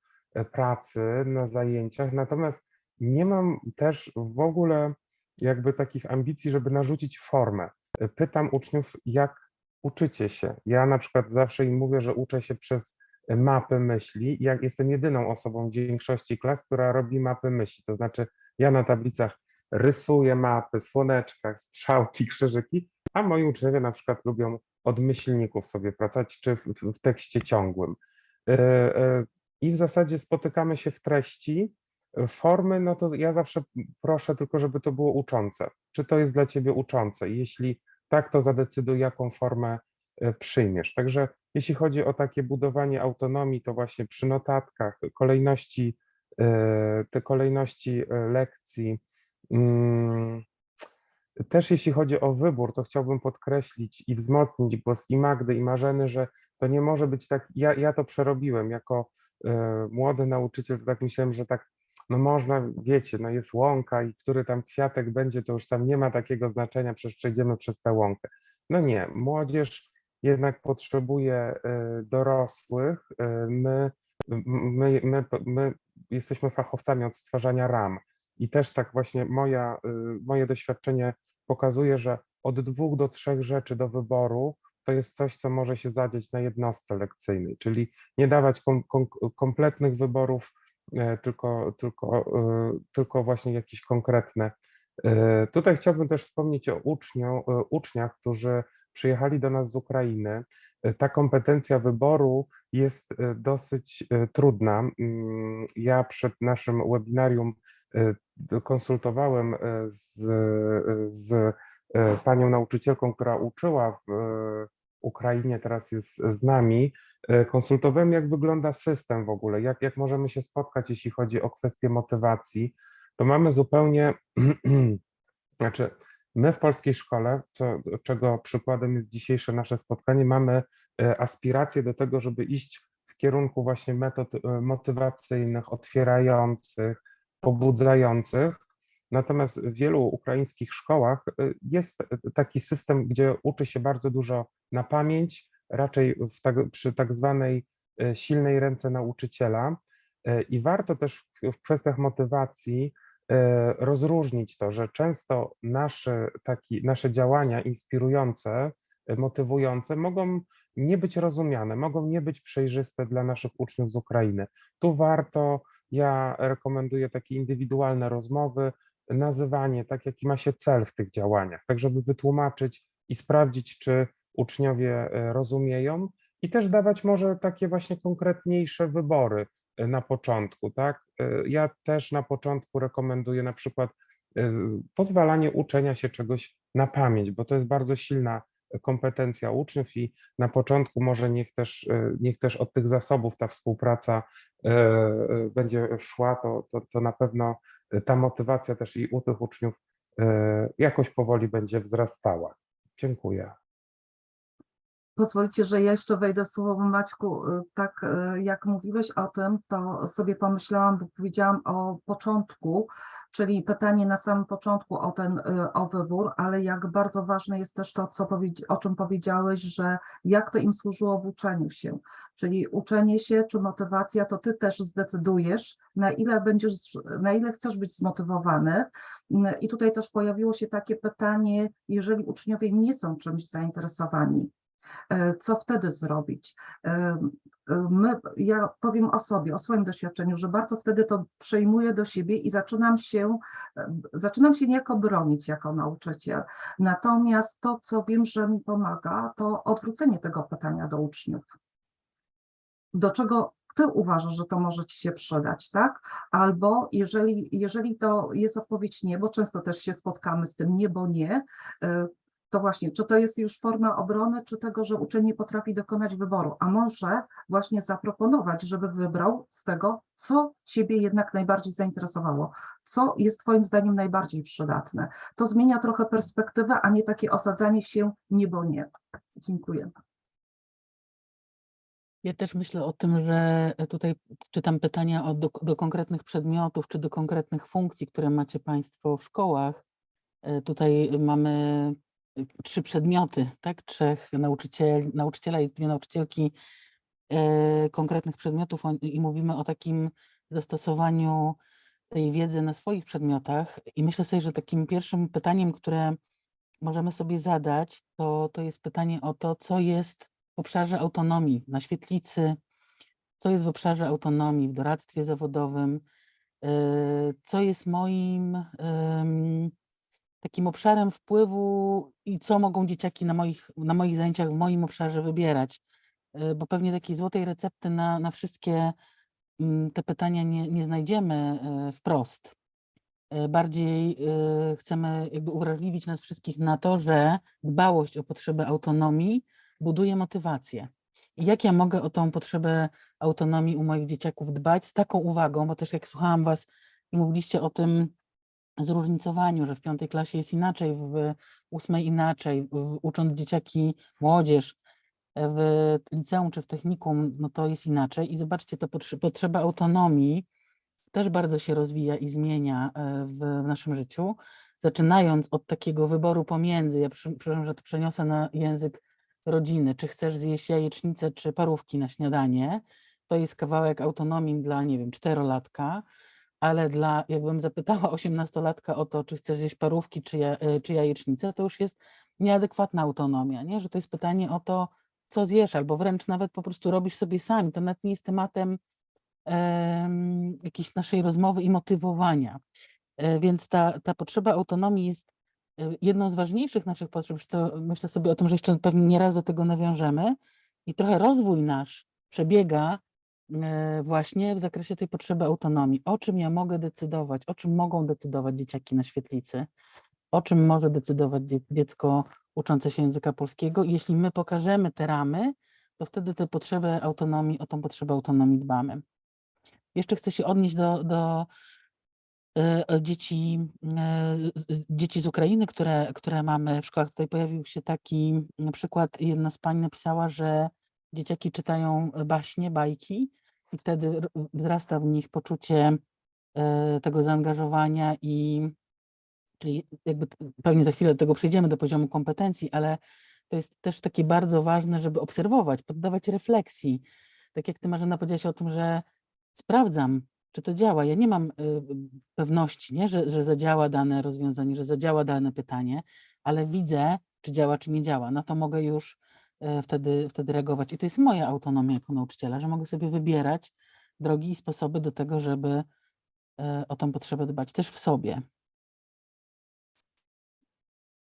pracy na zajęciach. Natomiast nie mam też w ogóle jakby takich ambicji, żeby narzucić formę. Pytam uczniów, jak uczycie się. Ja na przykład zawsze im mówię, że uczę się przez mapy myśli. Ja jestem jedyną osobą w większości klas, która robi mapy myśli. To znaczy, ja na tablicach rysuję mapy, słoneczkach, strzałki, krzyżyki, a moi uczniowie na przykład lubią od myślników sobie pracować, czy w, w w tekście ciągłym. E, e, I w zasadzie spotykamy się w treści. Formy, no to ja zawsze proszę tylko, żeby to było uczące. Czy to jest dla ciebie uczące? Jeśli tak, to zadecyduj, jaką formę e, przyjmiesz. Także jeśli chodzi o takie budowanie autonomii, to właśnie przy notatkach, kolejności, e, te kolejności e, lekcji. mm, Też jeśli chodzi o wybór, to chciałbym podkreślić i wzmocnić głos i Magdy, i Marzeny, że to nie może być tak, ja, ja to przerobiłem jako młody nauczyciel, tak myślałem, że tak, no można, wiecie, no jest łąka i który tam kwiatek będzie, to już tam nie ma takiego znaczenia, przecież przejdziemy przez tę łąkę. No nie, młodzież jednak potrzebuje e, dorosłych, e, my, my, my, my jesteśmy fachowcami od stwarzania ram i też tak właśnie moja, y, moje doświadczenie pokazuje, że od dwóch do trzech rzeczy do wyboru to jest coś, co może się zadzieć na jednostce lekcyjnej, czyli nie dawać kom, kom, kompletnych wyborów, tylko, tylko, e, tylko właśnie jakieś konkretne. E, Tutaj chciałbym też wspomnieć o uczniu, e, uczniach, którzy przyjechali do nas z Ukrainy. E, Ta kompetencja wyboru jest e, dosyć e, trudna. Mm, Ja przed naszym webinarium e, konsultowałem e, z, e, z e, panią nauczycielką, która uczyła w e, Ukrainie, teraz jest z nami. E, Konsultowałem, jak wygląda system w ogóle, jak, jak możemy się spotkać, jeśli chodzi o kwestię motywacji. To mamy zupełnie, znaczy, my w polskiej szkole, co, czego przykładem jest dzisiejsze nasze spotkanie, mamy e, aspiracje do tego, żeby iść w kierunku właśnie metod e, motywacyjnych, otwierających, pobudzających. Natomiast w wielu ukraińskich szkołach y, jest taki system, gdzie uczy się bardzo dużo na pamięć, raczej tak, przy tak zwanej y, silnej ręce nauczyciela. Y, I warto też w- kwestiach motywacji y, rozróżnić to, że często nasze, taki, nasze działania inspirujące, y, motywujące mogą nie być rozumiane, mogą nie być przejrzyste dla naszych uczniów z Ukrainy. Tu warto ja rekomenduję takie indywidualne rozmowy, nazywanie, tak jaki ma się cel w tych działaniach, tak żeby wytłumaczyć i sprawdzić, czy uczniowie e, rozumieją i też dawać może takie właśnie konkretniejsze wybory e, na początku, tak? E, Ja też na początku rekomenduję na przykład pozwalanie uczenia się czegoś na pamięć, bo to jest bardzo silna kompetencja uczniów i na początku może niech też, niech też od tych zasobów ta współpraca będzie szła, to, to, to na pewno ta motywacja też i u tych uczniów e, jakoś powoli będzie wzrastała. Dziękuję. Pozwolicie, że jeszcze wejdę w słowo, Maćku. Y, Tak y, jak mówiłeś o tym, to sobie pomyślałam, bo powiedziałam o początku, czyli pytanie na samym początku o ten, y, o wybór, ale jak bardzo ważne jest też to, co o czym powiedziałeś, że jak to im służyło w uczeniu się. Czyli uczenie się czy motywacja, to ty też zdecydujesz, na ile będziesz, na ile chcesz być zmotywowany. Mm, I tutaj też pojawiło się takie pytanie, jeżeli uczniowie nie są czymś zainteresowani, e, co wtedy zrobić? My, ja powiem o sobie, o swoim doświadczeniu, że bardzo wtedy to przejmuję do siebie i zaczynam się, e, zaczynam się niejako bronić jako nauczyciel. Natomiast to, co wiem, że mi pomaga, to odwrócenie tego pytania do uczniów. Do czego ty uważasz, że to może ci się przydać, tak? Albo jeżeli, jeżeli to jest odpowiedź nie, bo często też się spotkamy z tym nie, bo nie, e, to właśnie, czy to jest już forma obrony, czy tego, że uczeń nie potrafi dokonać wyboru, a może właśnie zaproponować, żeby wybrał z tego, co ciebie jednak najbardziej zainteresowało, co jest twoim zdaniem najbardziej przydatne. To zmienia trochę perspektywę, a nie takie osadzanie się nie, bo nie. Dziękuję. Ja też myślę o tym, że tutaj czytam pytania o, do, do konkretnych przedmiotów czy do konkretnych funkcji, które macie Państwo w szkołach. E, Tutaj mamy trzy przedmioty, tak? Trzech nauczycieli, nauczyciela i dwie nauczycielki e, konkretnych przedmiotów i mówimy o takim zastosowaniu tej wiedzy na swoich przedmiotach. I myślę sobie, że takim pierwszym pytaniem, które możemy sobie zadać, to, to jest pytanie o to, co jest w obszarze autonomii na świetlicy, co jest w obszarze autonomii w doradztwie zawodowym, yy, co jest moim takim obszarem wpływu i co mogą dzieciaki na moich, na moich zajęciach w moim obszarze wybierać. Yy, Bo pewnie takiej złotej recepty na, na wszystkie mm, te pytania nie, nie znajdziemy yy, wprost. Yy, Bardziej chcemy jakby uwrażliwić nas wszystkich na to, że dbałość o potrzebę autonomii buduje motywację. I jak ja mogę o tą potrzebę autonomii u moich dzieciaków dbać z taką uwagą, bo też jak słuchałam Was i mówiliście o tym zróżnicowaniu, że w piątej klasie jest inaczej, w ósmej inaczej, ucząc dzieciaki, młodzież w liceum czy w technikum, no to jest inaczej. I zobaczcie, potrze- potrzeba autonomii też bardzo się rozwija i zmienia e, w naszym życiu. Zaczynając od takiego wyboru pomiędzy, ja przepraszam, że to przeniosę na język rodziny, czy chcesz zjeść jajecznicę, czy parówki na śniadanie, to jest kawałek autonomii dla, nie wiem, czterolatka, ale dla, jakbym zapytała osiemnastolatka o to, czy chcesz zjeść parówki, czy, ja, e, czy jajecznicę, to już jest nieadekwatna autonomia, nie? że to jest pytanie o to, co zjesz, albo wręcz nawet po prostu robisz sobie sami. To nawet nie jest tematem em, jakiejś naszej rozmowy i motywowania. E, Więc ta, ta potrzeba autonomii jest e, jedną z ważniejszych naszych potrzeb. Zresztą myślę sobie o tym, że jeszcze pewnie nieraz do tego nawiążemy. I trochę rozwój nasz przebiega właśnie w zakresie tej potrzeby autonomii. O czym ja mogę decydować, o czym mogą decydować dzieciaki na świetlicy, o czym może decydować dzie- dziecko uczące się języka polskiego. I jeśli my pokażemy te ramy, to wtedy tę potrzebę autonomii, o tą potrzebę autonomii dbamy. Jeszcze chcę się odnieść do, do e, e, dzieci, e, dzieci z Ukrainy, które, które mamy w szkołach. Tutaj pojawił się taki przykład, jedna z pań napisała, że dzieciaki czytają baśnie, bajki i wtedy wzrasta w nich poczucie e, tego zaangażowania i czyli jakby pewnie za chwilę do tego przejdziemy do poziomu kompetencji, ale to jest też takie bardzo ważne, żeby obserwować, poddawać refleksji. Tak jak ty Marzena powiedziałaś o tym, że sprawdzam, czy to działa. Ja nie mam y, pewności, nie? Że, że zadziała dane rozwiązanie, że zadziała dane pytanie, ale widzę, czy działa, czy nie działa. Na to mogę już e, wtedy, wtedy reagować. I to jest moja autonomia jako nauczyciela, że mogę sobie wybierać drogi i sposoby do tego, żeby e, o tą potrzebę dbać też w sobie.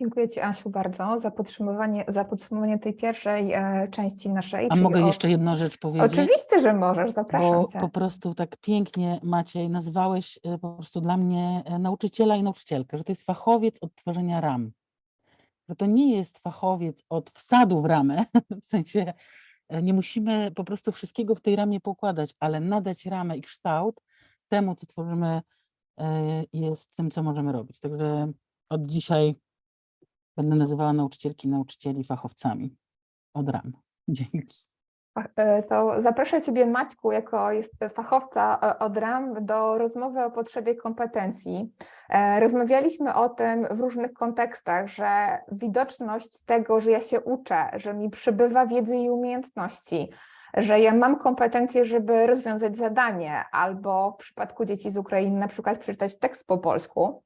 Dziękuję Ci, Asiu, bardzo za podsumowanie, za podsumowanie tej pierwszej e, części naszej. A mogę o- jeszcze jedną rzecz powiedzieć? Oczywiście, że możesz, zapraszam Bo Cię. po prostu tak pięknie, Maciej, nazwałeś e, po prostu dla mnie e, nauczyciela i nauczycielkę, że to jest fachowiec od tworzenia ram. Że to nie jest fachowiec od wsadu w ramę, w sensie e, nie musimy po prostu wszystkiego w tej ramie pokładać, ale nadać ramę i kształt temu, co tworzymy, e, jest tym, co możemy robić. Także od dzisiaj będę nazywała nauczycielki nauczycieli fachowcami od ram. Dzięki. E, To zapraszam Ciebie, Maćku, jako jest fachowca e, od RAM, do rozmowy o potrzebie kompetencji. E, Rozmawialiśmy o tym w różnych kontekstach, że widoczność tego, że ja się uczę, że mi przybywa wiedzy i umiejętności, że ja mam kompetencje, żeby rozwiązać zadanie, albo w przypadku dzieci z Ukrainy na przykład przeczytać tekst po polsku.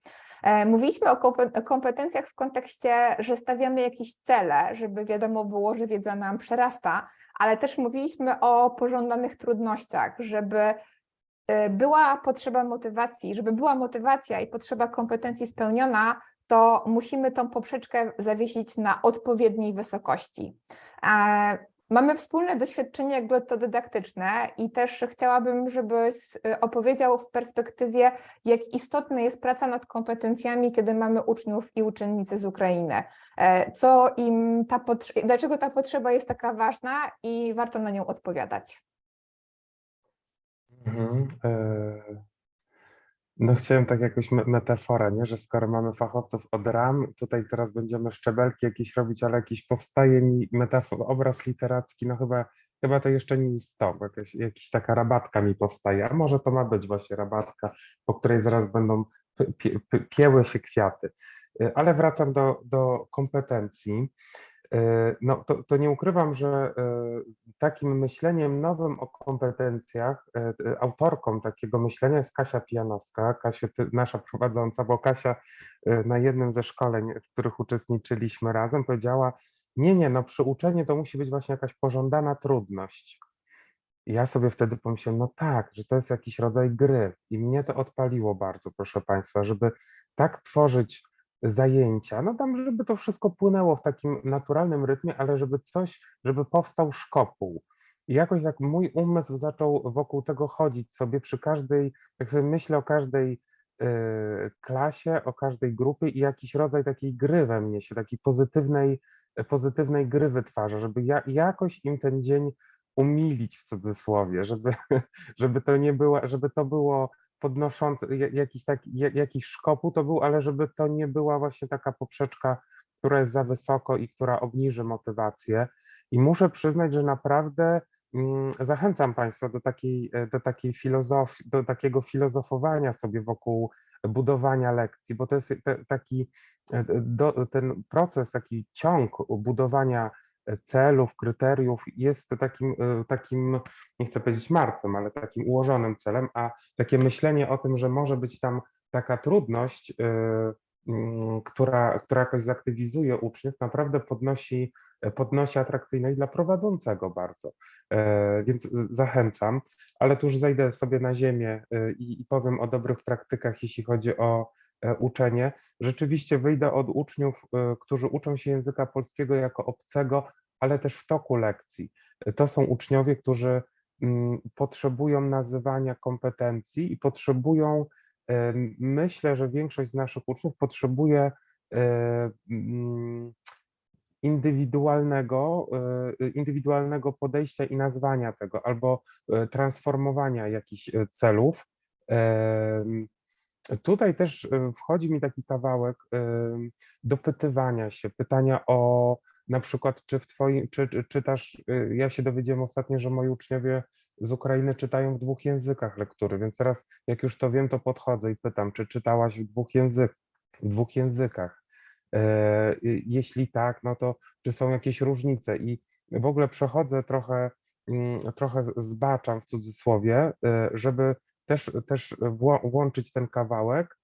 Mówiliśmy o kompe- kompetencjach w kontekście, że stawiamy jakieś cele, żeby wiadomo było, że wiedza nam przerasta, ale też mówiliśmy o pożądanych trudnościach, żeby y, była potrzeba motywacji, żeby była motywacja i potrzeba kompetencji spełniona, to musimy tą poprzeczkę zawiesić na odpowiedniej wysokości. Mamy wspólne doświadczenie jakby to dydaktyczne i też chciałabym, żebyś y, opowiedział w perspektywie, jak istotna jest praca nad kompetencjami, kiedy mamy uczniów i uczennice z Ukrainy. E, Co im ta dlaczego ta potrzeba jest taka ważna i warto na nią odpowiadać. Mhm. e, No chciałem tak jakoś me- metaforę, nie? że skoro mamy fachowców od ram, tutaj teraz będziemy szczebelki jakieś robić, ale jakiś powstaje mi metafor, obraz literacki, no chyba, chyba to jeszcze nie jest to, jakaś, jakaś taka rabatka mi powstaje, a może to ma być właśnie rabatka, po której zaraz będą pie- pie- pie- pieły się kwiaty. E, Ale wracam do, do kompetencji. E, No to, to nie ukrywam, że e, takim myśleniem nowym o kompetencjach, e, autorką takiego myślenia jest Kasia Pijanowska, Kasiu, ty, nasza prowadząca, bo Kasia na jednym ze szkoleń, w których uczestniczyliśmy razem, powiedziała, nie, nie, no przyuczenie to musi być właśnie jakaś pożądana trudność. I ja sobie wtedy pomyślałem, no tak, że to jest jakiś rodzaj gry i mnie to odpaliło bardzo, proszę Państwa, żeby tak tworzyć zajęcia, no tam, żeby to wszystko płynęło w takim naturalnym rytmie, ale żeby coś, żeby powstał szkopuł. I jakoś tak mój umysł zaczął wokół tego chodzić sobie przy każdej, jak sobie myślę o każdej y, klasie, o każdej grupie i jakiś rodzaj takiej gry we mnie się, takiej pozytywnej, pozytywnej gry wytwarza, żeby ja, jakoś im ten dzień umilić w cudzysłowie, żeby, żeby to nie było, żeby to było podnoszące, ja- jakiś taki, ja- jakiś szkopuł to był, ale żeby to nie była właśnie taka poprzeczka, która jest za wysoko i która obniży motywację. I muszę przyznać, że naprawdę mm, zachęcam Państwa do takiej, e, do takiej filozofii, do takiego filozofowania sobie wokół budowania lekcji, bo to jest te- taki e, ten proces, taki ciąg budowania e, celów, kryteriów jest takim, e, takim, nie chcę powiedzieć martwym, ale takim ułożonym celem, a takie myślenie o tym, że może być tam taka trudność, e, mm, która, która jakoś zaktywizuje uczniów, naprawdę podnosi, podnosi atrakcyjność dla prowadzącego bardzo. E, Więc zachęcam, ale tu już zejdę sobie na ziemię e, i, i powiem o dobrych praktykach, jeśli chodzi o e, uczenie. Rzeczywiście wyjdę od uczniów, e, którzy uczą się języka polskiego jako obcego, ale też w toku lekcji. To są uczniowie, którzy mm, potrzebują nazywania kompetencji i potrzebują, e, myślę, że większość z naszych uczniów potrzebuje e, mm, indywidualnego, e, indywidualnego podejścia i nazwania tego, albo e, transformowania jakichś e, celów. Tutaj też e, wchodzi mi taki kawałek dopytywania się, pytania o na przykład, czy w twoim, czy, czy czytasz, e, ja się dowiedziałem ostatnio, że moi uczniowie z Ukrainy czytają w dwóch językach lektury, więc teraz jak już to wiem, to podchodzę i pytam, czy czytałaś w dwóch, język, w dwóch językach? E, y, Jeśli tak, no to czy są jakieś różnice? I w ogóle przechodzę trochę, mm, trochę zbaczam w cudzysłowie, e, żeby też, też włączyć ten kawałek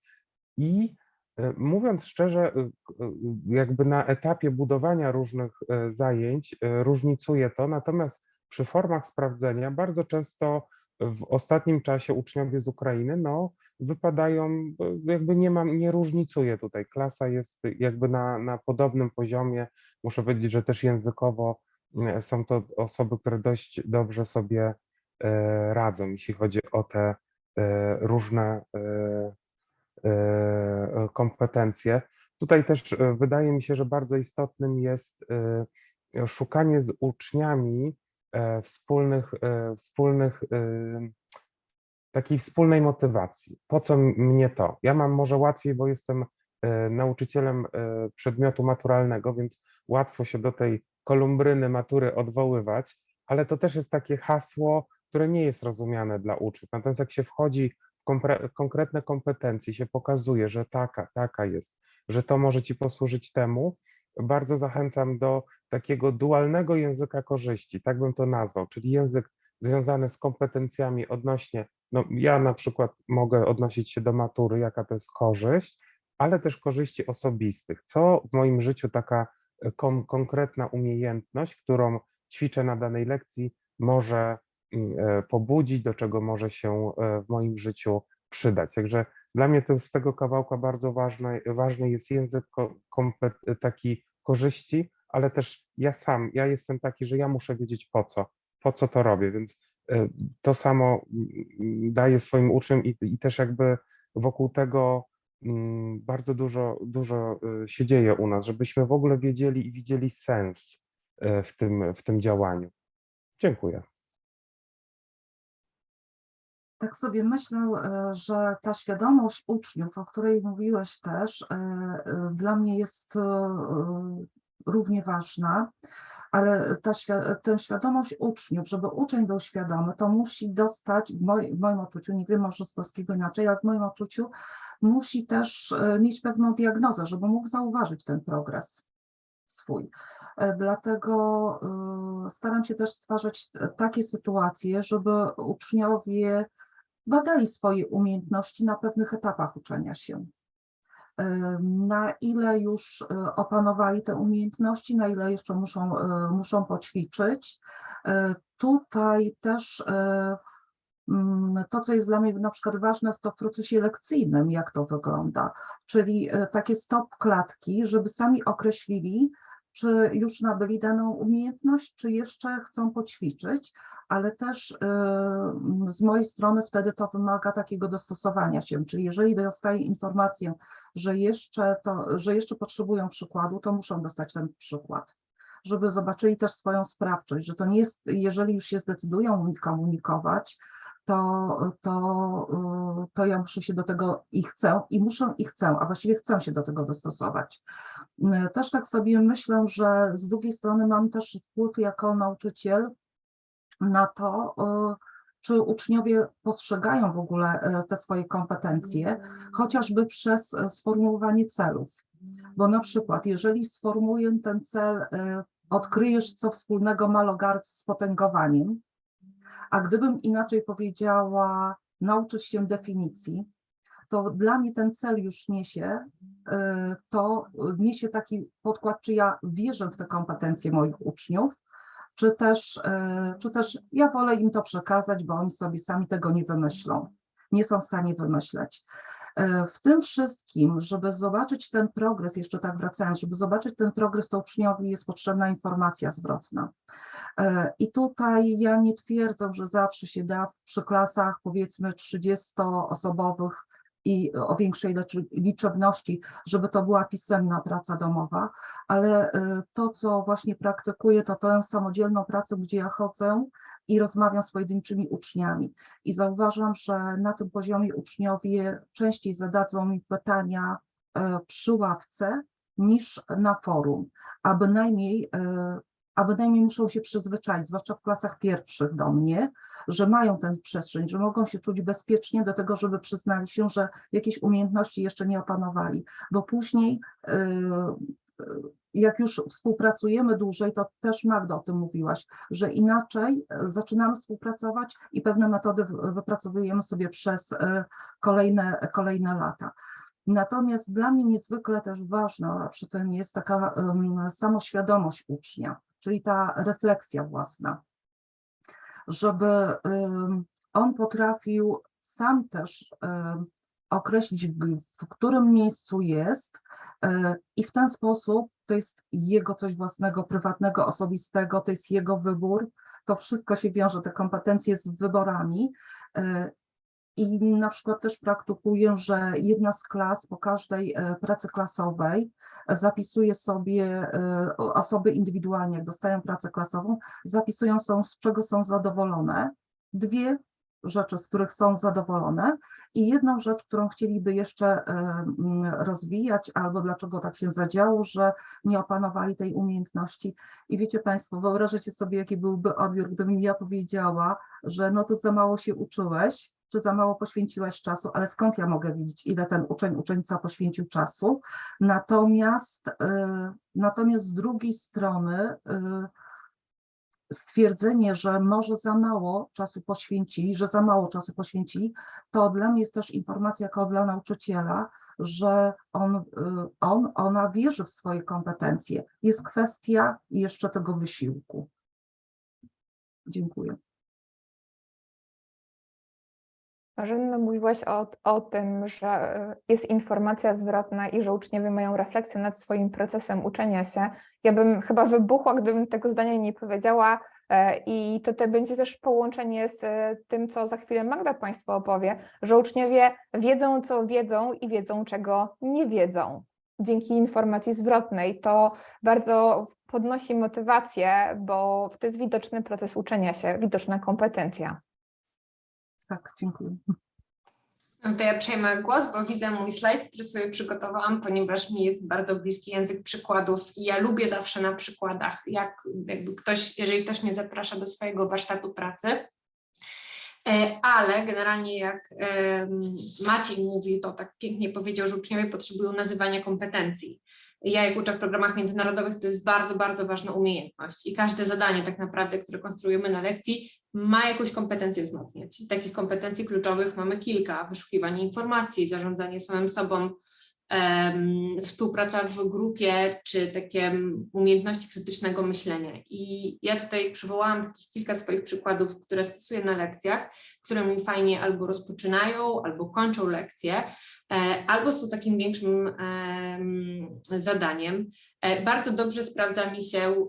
i e, mówiąc szczerze, k- y, jakby na etapie budowania różnych e, zajęć e, różnicuje to, natomiast przy formach sprawdzenia bardzo często w ostatnim czasie uczniowie z Ukrainy no, wypadają, e, jakby nie mam, nie różnicuje tutaj. Klasa jest jakby na, na podobnym poziomie. Muszę powiedzieć, że też językowo e, są to osoby, które dość dobrze sobie e, radzą, jeśli chodzi o te e, różne e, e, kompetencje. Tutaj też e, wydaje mi się, że bardzo istotnym jest e, szukanie z uczniami e, wspólnych, e, wspólnych e, takiej wspólnej motywacji. Po co mnie to? Ja mam może łatwiej, bo jestem e, nauczycielem e, przedmiotu maturalnego, więc łatwo się do tej kolumbryny matury odwoływać, ale to też jest takie hasło, które nie jest rozumiane dla uczniów. Natomiast jak się wchodzi w konkretne kompetencje, się pokazuje, że taka, taka jest, że to może ci posłużyć temu, bardzo zachęcam do takiego dualnego języka korzyści, tak bym to nazwał, czyli język związany z kompetencjami odnośnie, no ja na przykład mogę odnosić się do matury, jaka to jest korzyść, ale też korzyści osobistych. Co w moim życiu taka e, kon, konkretna umiejętność, którą ćwiczę na danej lekcji, może pobudzić, do czego może się e, w moim życiu przydać. Także dla mnie to z tego kawałka bardzo ważny, ważny jest język kompet- taki korzyści, ale też ja sam, ja jestem taki, że ja muszę wiedzieć po co, po co to robię, więc e, to samo mm, daję swoim uczniom i, i też jakby wokół tego mm, bardzo dużo, dużo e, się dzieje u nas, żebyśmy w ogóle wiedzieli i widzieli sens e, w tym, w tym działaniu. Dziękuję. Tak sobie myślę, e, że ta świadomość uczniów, o której mówiłeś też, e, e, dla mnie jest równie ważna, ale ta tę świadomość uczniów, żeby uczeń był świadomy, to musi dostać, w moim, w moim odczuciu, nie wiem może z polskiego inaczej, ale w moim odczuciu musi też mieć pewną diagnozę, żeby mógł zauważyć ten progres swój. Dlatego staram się też stwarzać takie sytuacje, żeby uczniowie badali swoje umiejętności na pewnych etapach uczenia się. E, Na ile już e, opanowali te umiejętności, na ile jeszcze muszą, e, muszą poćwiczyć. Tutaj też mm, to, co jest dla mnie na przykład ważne, to w procesie lekcyjnym, jak to wygląda, czyli takie stop klatki, żeby sami określili, czy już nabyli daną umiejętność, czy jeszcze chcą poćwiczyć, ale też y, z mojej strony wtedy to wymaga takiego dostosowania się, czyli jeżeli dostaję informację, że jeszcze, to, że jeszcze potrzebują przykładu, to muszą dostać ten przykład, żeby zobaczyli też swoją sprawczość, że to nie jest, jeżeli już się zdecydują komunikować, to, to, y, to ja muszę się do tego i chcę, i muszę i chcę, a właściwie chcę się do tego dostosować. Y, Też tak sobie myślę, że z drugiej strony mam też wpływ jako nauczyciel na to, y, czy uczniowie postrzegają w ogóle y, te swoje kompetencje, chociażby przez sformułowanie celów. Bo na przykład, jeżeli sformułuję ten cel, odkryjesz, co wspólnego ma logard z potęgowaniem, a gdybym inaczej powiedziała, nauczysz się definicji, to dla mnie ten cel już niesie, y, to niesie taki podkład, czy ja wierzę w te kompetencje moich uczniów, czy też, y, czy też ja wolę im to przekazać, bo oni sobie sami tego nie wymyślą, nie są w stanie wymyśleć. Y, W tym wszystkim, żeby zobaczyć ten progres, jeszcze tak wracając, żeby zobaczyć ten progres, to uczniowi jest potrzebna informacja zwrotna. I tutaj ja nie twierdzę, że zawsze się da przy klasach powiedzmy 30-osobowych i o większej liczebności, żeby to była pisemna praca domowa, ale e, to, co właśnie praktykuję, to tę samodzielną pracę, gdzie ja chodzę i rozmawiam z pojedynczymi uczniami. I zauważam, że na tym poziomie uczniowie częściej zadadzą mi pytania e, przy ławce niż na forum, a bynajmniej e, a bynajmniej muszą się przyzwyczaić, zwłaszcza w klasach pierwszych do mnie, że mają tę przestrzeń, że mogą się czuć bezpiecznie do tego, żeby przyznali się, że jakieś umiejętności jeszcze nie opanowali, bo później yy, jak już współpracujemy dłużej, to też Magda o tym mówiłaś, że inaczej e, zaczynamy współpracować i pewne metody wy- wypracowujemy sobie przez e, kolejne, kolejne lata. Natomiast dla mnie niezwykle też ważna przy tym jest taka em, samoświadomość ucznia, czyli ta refleksja własna, żeby on potrafił sam też określić, w którym miejscu jest e, i w ten sposób to jest jego coś własnego, prywatnego, osobistego, to jest jego wybór. To wszystko się wiąże, te kompetencje z wyborami. I na przykład też praktykuję, że jedna z klas po każdej e, pracy klasowej e, zapisuje sobie e, osoby indywidualnie, jak dostają pracę klasową, zapisują są, z czego są zadowolone. Dwie rzeczy, z których są zadowolone i jedną rzecz, którą chcieliby jeszcze rozwijać, albo dlaczego tak się zadziało, że nie opanowali tej umiejętności. I wiecie Państwo, wyobrażacie sobie, jaki byłby odbiór, gdybym ja powiedziała, że no to za mało się uczyłeś, czy za mało poświęciłaś czasu, ale skąd ja mogę wiedzieć, ile ten uczeń, uczennica poświęcił czasu. Natomiast, y, natomiast z drugiej strony y, stwierdzenie, że może za mało czasu poświęcili, że za mało czasu poświęcili, to dla mnie jest też informacja jako dla nauczyciela, że on, y, on, ona wierzy w swoje kompetencje. Jest kwestia jeszcze tego wysiłku. Dziękuję. Marzenno, mówiłaś o, o tym, że e, jest informacja zwrotna i że uczniowie mają refleksję nad swoim procesem uczenia się. Ja bym chyba wybuchła, gdybym tego zdania nie powiedziała e, i to te będzie też połączenie z e, tym, co za chwilę Magda Państwu opowie, że uczniowie wiedzą, co wiedzą i wiedzą, czego nie wiedzą. Dzięki informacji zwrotnej to bardzo podnosi motywację, bo to jest widoczny proces uczenia się, widoczna kompetencja. Tak, dziękuję. No to ja przejmę głos, bo widzę mój slajd, który sobie przygotowałam, ponieważ mi jest bardzo bliski język przykładów i ja lubię zawsze na przykładach, jak jakby ktoś, jeżeli ktoś mnie zaprasza do swojego warsztatu pracy, ale generalnie jak Maciej mówi, to tak pięknie powiedział, że uczniowie potrzebują nazywania kompetencji. Ja jak uczę w programach międzynarodowych, to jest bardzo, bardzo ważna umiejętność i każde zadanie tak naprawdę, które konstruujemy na lekcji, ma jakąś kompetencję wzmacniać. Takich kompetencji kluczowych mamy kilka. Wyszukiwanie informacji, zarządzanie samym sobą, współpraca w grupie, czy takie umiejętności krytycznego myślenia. I ja tutaj przywołałam takich kilka swoich przykładów, które stosuję na lekcjach, które mi fajnie albo rozpoczynają, albo kończą lekcje, albo są takim większym em, zadaniem. E, Bardzo dobrze sprawdza mi się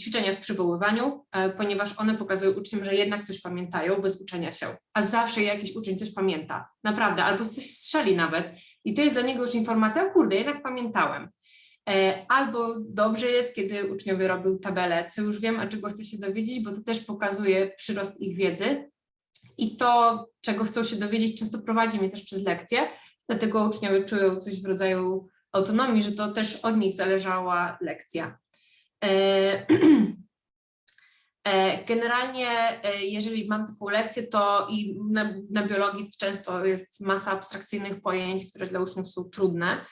ćwiczenia w przywoływaniu, e, ponieważ one pokazują uczniom, że jednak coś pamiętają bez uczenia się, a zawsze jakiś uczeń coś pamięta, naprawdę, albo coś strzeli nawet i to jest dla niego już informacja, kurde, jednak pamiętałem. E, Albo dobrze jest, kiedy uczniowie robią tabelę, co już wiem, a czego chcę się dowiedzieć, bo to też pokazuje przyrost ich wiedzy. I to, czego chcą się dowiedzieć, często prowadzi mnie też przez lekcje, dlatego uczniowie czują coś w rodzaju autonomii, że to też od nich zależała lekcja. E, e, Generalnie, e, jeżeli mam taką lekcję, to i na, na biologii często jest masa abstrakcyjnych pojęć, które dla uczniów są trudne.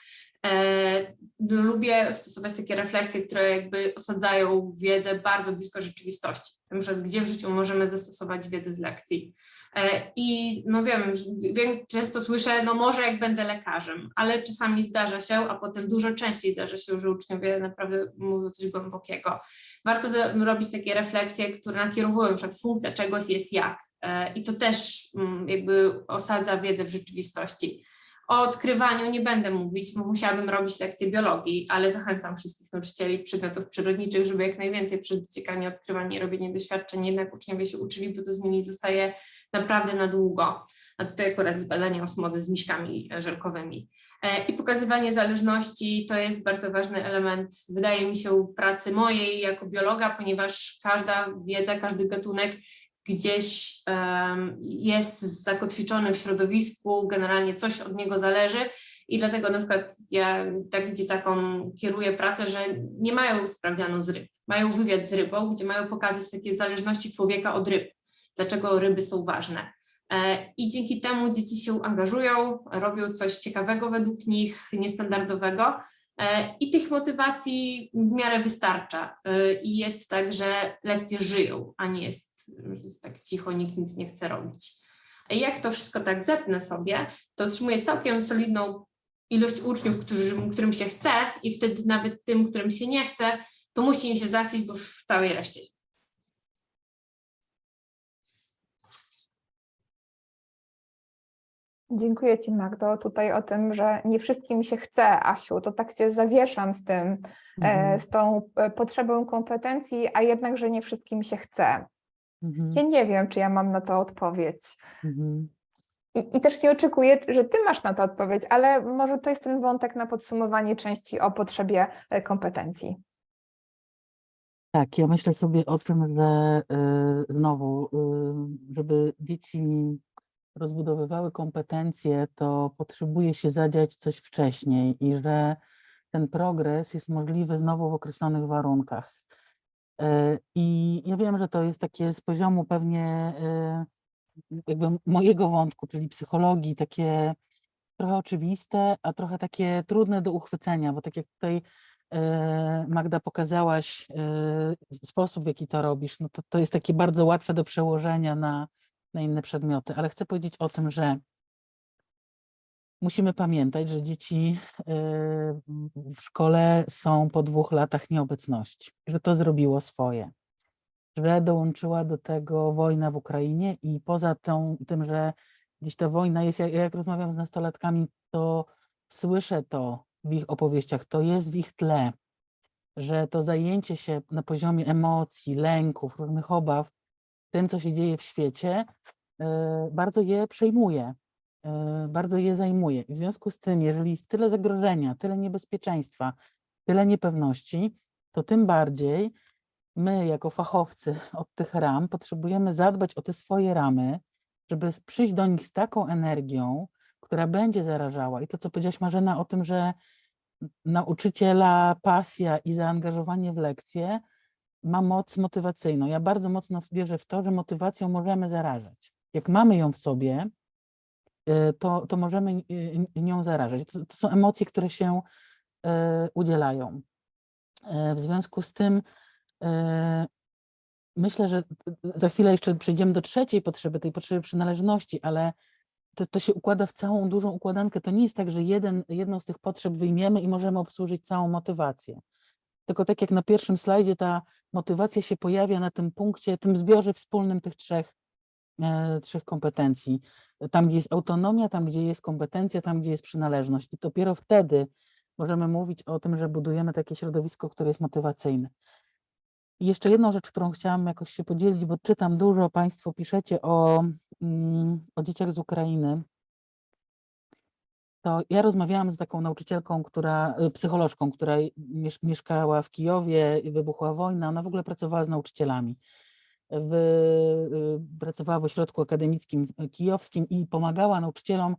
E, Lubię stosować takie refleksje, które jakby osadzają wiedzę bardzo blisko rzeczywistości. Na przykład, gdzie w życiu możemy zastosować wiedzę z lekcji. E, I no wiem, wiem, często słyszę, no może jak będę lekarzem, ale czasami zdarza się, a potem dużo częściej zdarza się, że uczniowie naprawdę mówią coś głębokiego. Warto robić takie refleksje, które nakierowują, na przykład funkcja czegoś jest jak. E, I to też mm, jakby osadza wiedzę w rzeczywistości. O odkrywaniu nie będę mówić, bo musiałabym robić lekcję biologii, ale zachęcam wszystkich nauczycieli przedmiotów przyrodniczych, żeby jak najwięcej przed dociekanie, odkrywanie i robienie doświadczeń jednak uczniowie się uczyli, bo to z nimi zostaje naprawdę na długo. A tutaj akurat z badania osmozy z miśkami żelkowymi. E, I pokazywanie zależności to jest bardzo ważny element, wydaje mi się, pracy mojej jako biologa, ponieważ każda wiedza, każdy gatunek gdzieś jest zakotwiczony w środowisku, generalnie coś od niego zależy i dlatego na przykład ja tak dzieciakom kieruję pracę, że nie mają sprawdzianu z ryb, mają wywiad z rybą, gdzie mają pokazać takie zależności człowieka od ryb, dlaczego ryby są ważne. E, I dzięki temu dzieci się angażują, robią coś ciekawego według nich, niestandardowego. E, I tych motywacji w miarę wystarcza. E, I jest tak, że lekcje żyją, a nie jest, że jest tak cicho, nikt nic nie chce robić. A jak to wszystko tak zepnę sobie, to otrzymuję całkiem solidną ilość uczniów, którzy, którym się chce i wtedy nawet tym, którym się nie chce, to musi im się zasić, bo w całej reszcie się Dziękuję Ci, Magdo, tutaj o tym, że nie wszystkim się chce, Asiu, to tak Cię zawieszam z tym, e, Mhm, z tą e, potrzebą kompetencji, a jednak, że nie wszystkim się chce. Mhm, Ja nie wiem, czy ja mam na to odpowiedź. mhm. I, I też nie oczekuję, że Ty masz na to odpowiedź, ale może to jest ten wątek na podsumowanie części o potrzebie e, kompetencji. Tak, ja myślę sobie o tym, że y, znowu, y, żeby dzieci rozbudowywały kompetencje, to potrzebuje się zadziać coś wcześniej i że ten progres jest możliwy znowu w określonych warunkach. Y, I ja wiem, że to jest takie z poziomu pewnie y, jakby mojego wątku, czyli psychologii, takie trochę oczywiste, a trochę takie trudne do uchwycenia, bo tak jak tutaj e, Magda pokazałaś e, sposób, w jaki to robisz, no to, to jest takie bardzo łatwe do przełożenia na, na inne przedmioty, ale chcę powiedzieć o tym, że musimy pamiętać, że dzieci e, w szkole są po dwóch latach nieobecności, że to zrobiło swoje, że dołączyła do tego wojna w Ukrainie i poza tą, tym, że gdzieś ta wojna jest, jak, jak rozmawiam z nastolatkami, to słyszę to w ich opowieściach, to jest w ich tle, że to zajęcie się na poziomie emocji, lęków, różnych obaw, tym, co się dzieje w świecie, e, bardzo je przejmuje, bardzo je zajmuje. W związku z tym, jeżeli jest tyle zagrożenia, tyle niebezpieczeństwa, tyle niepewności, to tym bardziej my, jako fachowcy od tych ram, potrzebujemy zadbać o te swoje ramy, żeby przyjść do nich z taką energią, która będzie zarażała. I to, co powiedziałaś Marzena o tym, że nauczyciela pasja i zaangażowanie w lekcje ma moc motywacyjną. Ja bardzo mocno wierzę w to, że motywacją możemy zarażać. Jak mamy ją w sobie, to, to możemy y, nią zarażać. To, to są emocje, które się y, udzielają. Y, W związku z tym y, myślę, że za chwilę jeszcze przejdziemy do trzeciej potrzeby, tej potrzeby przynależności, ale to, to się układa w całą dużą układankę. To nie jest tak, że jeden, jedną z tych potrzeb wyjmiemy i możemy obsłużyć całą motywację. Tylko tak jak na pierwszym slajdzie, ta motywacja się pojawia na tym punkcie, tym zbiorze wspólnym tych trzech, trzech kompetencji. Tam, gdzie jest autonomia, tam, gdzie jest kompetencja, tam, gdzie jest przynależność. I dopiero wtedy możemy mówić o tym, że budujemy takie środowisko, które jest motywacyjne. I jeszcze jedną rzecz, którą chciałam jakoś się podzielić, bo czytam dużo, Państwo piszecie o, mm, o dzieciach z Ukrainy. To ja rozmawiałam z taką nauczycielką, która, y, psycholożką, która miesz, mieszkała w Kijowie wybuchła wojna. Ona w ogóle pracowała z nauczycielami. W, y, pracowała w ośrodku akademickim y, kijowskim i pomagała nauczycielom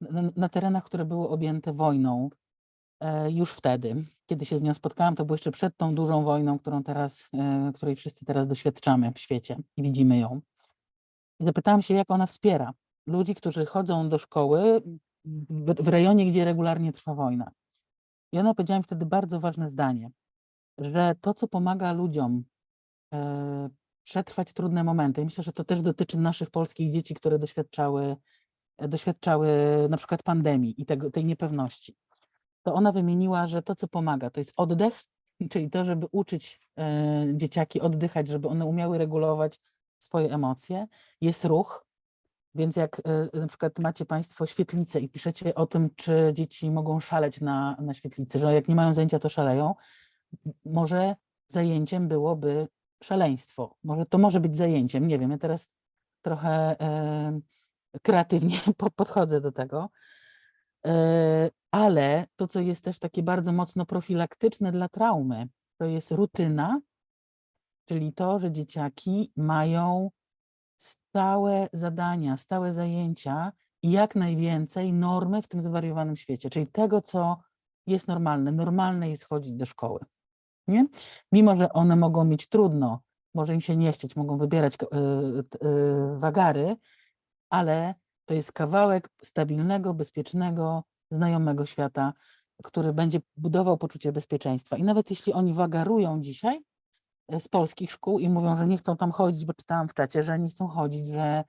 na, na terenach, które były objęte wojną. e, już wtedy, kiedy się z nią spotkałam, to było jeszcze przed tą dużą wojną, którą teraz, e, której wszyscy teraz doświadczamy w świecie i widzimy ją. I zapytałam się, jak ona wspiera ludzi, którzy chodzą do szkoły w, w rejonie, gdzie regularnie trwa wojna. I ona powiedziała mi wtedy bardzo ważne zdanie, że to, co pomaga ludziom e, przetrwać trudne momenty, myślę, że to też dotyczy naszych polskich dzieci, które doświadczały, e, doświadczały na przykład pandemii i tego, tej niepewności, to ona wymieniła, że to, co pomaga, to jest oddech, czyli to, żeby uczyć e, dzieciaki oddychać, żeby one umiały regulować swoje emocje, jest ruch, więc jak e, na przykład macie Państwo świetlicę i piszecie o tym, czy dzieci mogą szaleć na, na świetlicy, że jak nie mają zajęcia, to szaleją, może zajęciem byłoby szaleństwo. Może to może być zajęciem, nie wiem, ja teraz trochę kreatywnie po- podchodzę do tego. E, ale to, co jest też takie bardzo mocno profilaktyczne dla traumy, to jest rutyna, czyli to, że dzieciaki mają stałe zadania, stałe zajęcia i jak najwięcej normy w tym zwariowanym świecie, czyli tego, co jest normalne. Normalne jest chodzić do szkoły. Nie? Mimo, że one mogą mieć trudno, może im się nie chcieć, mogą wybierać y, y, wagary, ale to jest kawałek stabilnego, bezpiecznego, znajomego świata, który będzie budował poczucie bezpieczeństwa. I nawet jeśli oni wagarują dzisiaj e, z polskich szkół i mówią, że nie chcą tam chodzić, bo czytałam w czacie, że nie chcą chodzić, że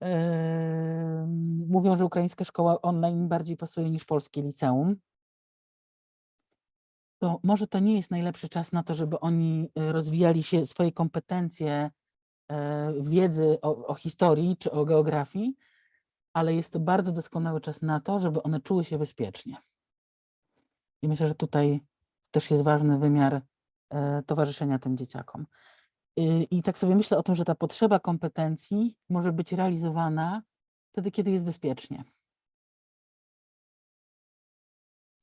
em, mówią, że ukraińska szkoła online bardziej pasuje niż polskie liceum, to może to nie jest najlepszy czas na to, żeby oni e, rozwijali się, swoje kompetencje e, wiedzy o, o historii czy o geografii, ale jest to bardzo doskonały czas na to, żeby one czuły się bezpiecznie. I myślę, że tutaj też jest ważny wymiar e, towarzyszenia tym dzieciakom. Y, I tak sobie myślę o tym, że ta potrzeba kompetencji może być realizowana wtedy, kiedy jest bezpiecznie.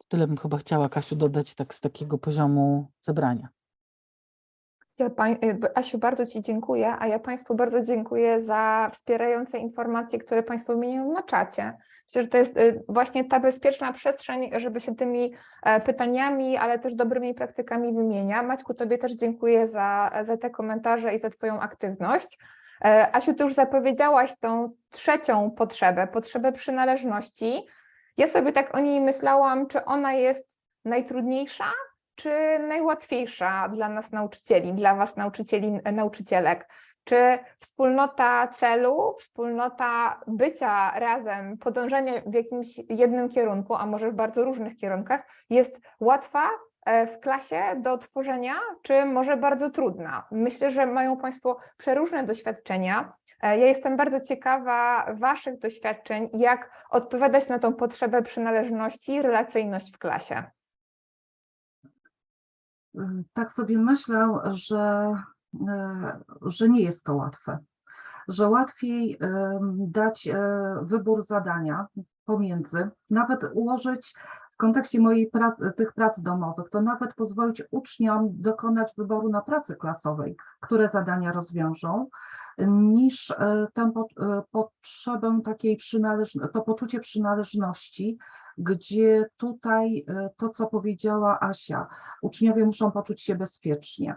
Tyle bym chyba chciała, Kasiu, dodać tak z takiego poziomu zebrania. Ja pań, b- Asiu, bardzo Ci dziękuję, a ja Państwu bardzo dziękuję za wspierające informacje, które Państwo wymieniają na czacie. Myślę, że to jest y, właśnie ta bezpieczna przestrzeń, żeby się tymi e, pytaniami, ale też dobrymi praktykami wymienia. Maćku, Tobie też dziękuję za, za te komentarze i za Twoją aktywność. E, Asiu, Ty już zapowiedziałaś tą trzecią potrzebę, potrzebę przynależności. Ja sobie tak o niej myślałam, czy ona jest najtrudniejsza, czy najłatwiejsza dla nas nauczycieli, dla Was nauczycieli, nauczycielek? Czy wspólnota celu, wspólnota bycia razem, podążanie w jakimś jednym kierunku, a może w bardzo różnych kierunkach, jest łatwa e, w klasie do tworzenia, czy może bardzo trudna? Myślę, że mają Państwo przeróżne doświadczenia. E, Ja jestem bardzo ciekawa Waszych doświadczeń, jak odpowiadać na tą potrzebę przynależności i relacyjność w klasie. Y, Tak sobie myślę, że, e, że nie jest to łatwe. Że łatwiej dać e, wybór zadania pomiędzy, nawet ułożyć w kontekście mojej tych prac domowych, to nawet pozwolić uczniom dokonać wyboru na pracy klasowej, które zadania rozwiążą, niż e, tę e, potrzebę takiej przynależności, to poczucie przynależności, gdzie tutaj e, to, co powiedziała Asia, uczniowie muszą poczuć się bezpiecznie.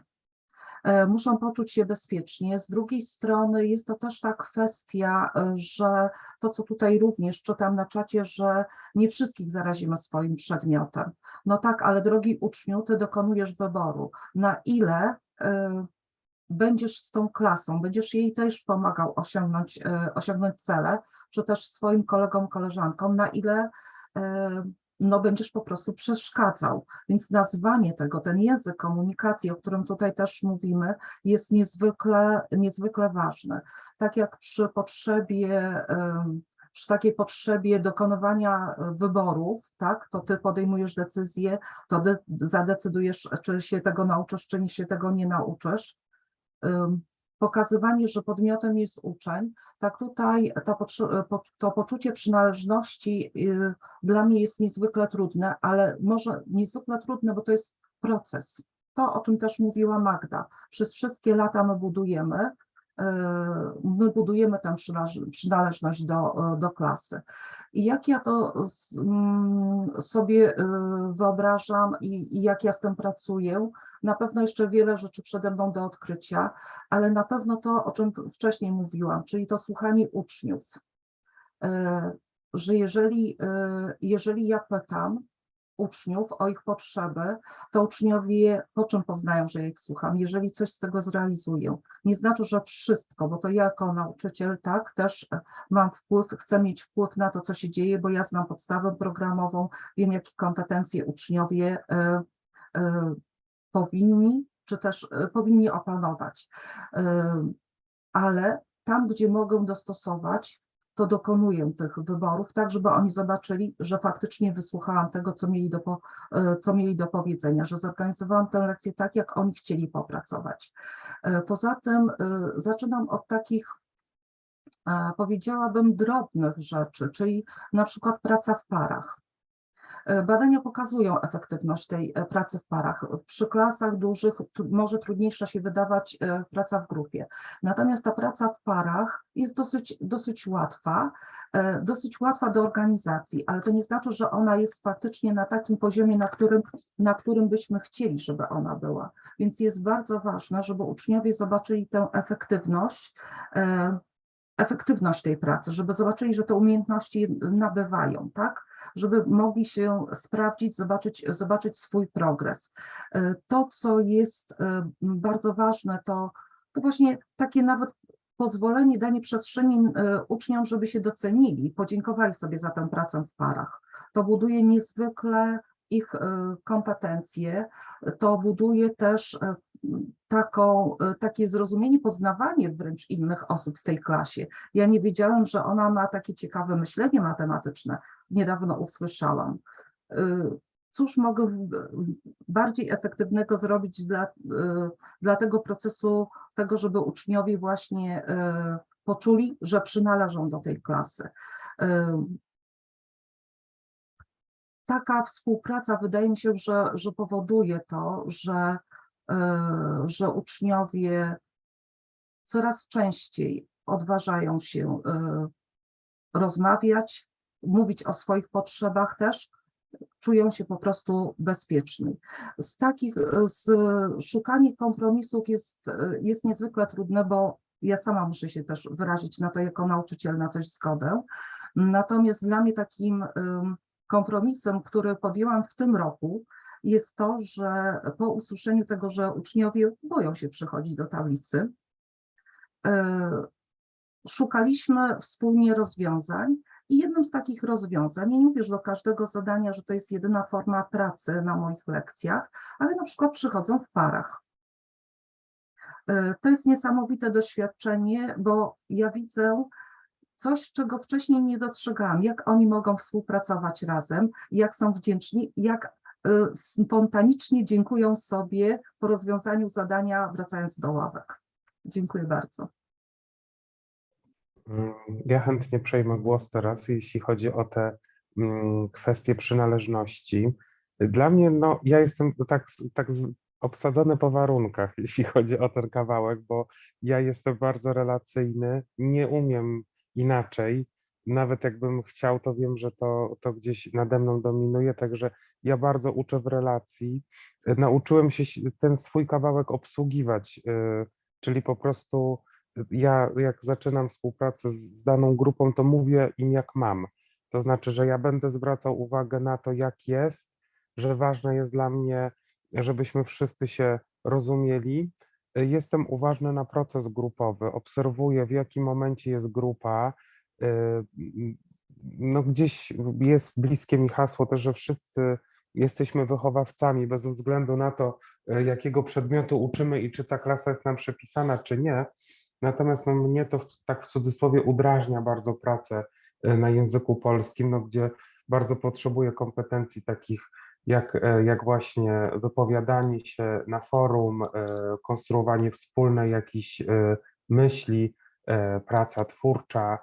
Muszą poczuć się bezpiecznie. Z drugiej strony jest to też ta kwestia, że to, co tutaj również czytam na czacie, że nie wszystkich zarazimy swoim przedmiotem. No tak, ale drogi uczniu, ty dokonujesz wyboru, na ile będziesz z tą klasą, będziesz jej też pomagał osiągnąć, e, osiągnąć cele, czy też swoim kolegom, koleżankom, na ile e, no, będziesz po prostu przeszkadzał. Więc nazwanie tego, ten język komunikacji, o którym tutaj też mówimy, jest niezwykle, niezwykle ważny. Tak jak przy potrzebie, em, przy takiej potrzebie dokonywania e, wyborów, tak, to ty podejmujesz decyzję, to de- zadecydujesz, czy się tego nauczysz, czy nie się tego nie nauczysz. Pokazywanie, że podmiotem jest uczeń, tak tutaj po- to poczucie przynależności y, dla mnie jest niezwykle trudne, ale może niezwykle trudne, bo to jest proces. To, o czym też mówiła Magda. Przez wszystkie lata my budujemy my budujemy tę przynależ- przynależność do, do klasy. I jak ja to mm, sobie y, wyobrażam i, i jak ja z tym pracuję, na pewno jeszcze wiele rzeczy przede mną do odkrycia, ale na pewno to, o czym wcześniej mówiłam, czyli to słuchanie uczniów. E, Że jeżeli, e, jeżeli ja pytam uczniów o ich potrzeby, to uczniowie po czym poznają, że ja ich słucham, jeżeli coś z tego zrealizuję. Nie znaczy, że wszystko, bo to ja jako nauczyciel tak też e, mam wpływ, chcę mieć wpływ na to, co się dzieje, bo ja znam podstawę programową, wiem, jakie kompetencje uczniowie e, e, powinni, czy też e, powinni opanować. Ale tam, gdzie mogę dostosować, to dokonuję tych wyborów, tak żeby oni zobaczyli, że faktycznie wysłuchałam tego, co mieli do, e, co mieli do powiedzenia, że zorganizowałam tę lekcję tak, jak oni chcieli popracować. E, Poza tym e, zaczynam od takich, powiedziałabym, drobnych rzeczy, czyli na przykład praca w parach. Badania pokazują efektywność tej e, pracy w parach. Przy klasach dużych może trudniejsza się wydawać e, praca w grupie. Natomiast ta praca w parach jest dosyć, dosyć łatwa, e, dosyć łatwa do organizacji, ale to nie znaczy, że ona jest faktycznie na takim poziomie, na którym, na którym byśmy chcieli, żeby ona była. Więc jest bardzo ważne, żeby uczniowie zobaczyli tę efektywność, efektywność tej pracy, żeby zobaczyli, że te umiejętności nabywają, tak? Żeby mogli się sprawdzić, zobaczyć, zobaczyć swój progres. E, To, co jest e, bardzo ważne, to, to właśnie takie nawet pozwolenie, danie przestrzeni e, uczniom, żeby się docenili, podziękowali sobie za tę pracę w parach. To buduje niezwykle ich kompetencje, to buduje też taką, e, takie zrozumienie, poznawanie wręcz innych osób w tej klasie. Ja nie wiedziałem, że ona ma takie ciekawe myślenie matematyczne. Niedawno usłyszałam. Y, Cóż mogę bardziej efektywnego zrobić dla, y, dla tego procesu, tego, żeby uczniowie właśnie poczuli, że przynależą do tej klasy. Taka współpraca wydaje mi się, że, że powoduje to, że, że uczniowie coraz częściej odważają się y, rozmawiać, mówić o swoich potrzebach też, czują się po prostu bezpieczni. Z takich, e, z szukanie kompromisów jest, e, jest niezwykle trudne, bo ja sama muszę się też wyrazić na to jako nauczyciel na coś zgodę. Natomiast dla mnie takim kompromisem, który podjęłam w tym roku, jest to, że po usłyszeniu tego, że uczniowie boją się przychodzić do tablicy, e, szukaliśmy wspólnie rozwiązań i jednym z takich rozwiązań, nie mówię, że do każdego zadania, że to jest jedyna forma pracy na moich lekcjach, ale na przykład przychodzą w parach. E, To jest niesamowite doświadczenie, bo ja widzę coś, czego wcześniej nie dostrzegałam, jak oni mogą współpracować razem, jak są wdzięczni, jak spontanicznie dziękują sobie po rozwiązaniu zadania, wracając do ławek. Dziękuję bardzo. Mm, Ja chętnie przejmę głos teraz, jeśli chodzi o te mm, kwestie przynależności. Dla mnie, no, ja jestem tak, tak obsadzony po warunkach, jeśli chodzi o ten kawałek, bo ja jestem bardzo relacyjny, nie umiem inaczej. Nawet jakbym chciał, to wiem, że to, to gdzieś nade mną dominuje, także ja bardzo uczę w relacji. Nauczyłem się si- ten swój kawałek obsługiwać, y, czyli po prostu ja jak zaczynam współpracę z, z daną grupą, to mówię im jak mam. To znaczy, że ja będę zwracał uwagę na to, jak jest, że ważne jest dla mnie, żebyśmy wszyscy się rozumieli. Jestem uważny na proces grupowy, obserwuję w jakim momencie jest grupa. Y, m, No gdzieś jest bliskie mi hasło też, że wszyscy jesteśmy wychowawcami bez względu na to, y, jakiego przedmiotu uczymy i czy ta klasa jest nam przypisana, czy nie. Natomiast no, mnie to w- tak w cudzysłowie udrażnia bardzo pracę na języku polskim, no, gdzie bardzo potrzebuję kompetencji takich jak, jak właśnie wypowiadanie się na forum, konstruowanie wspólnej jakichś e, myśli, praca twórcza,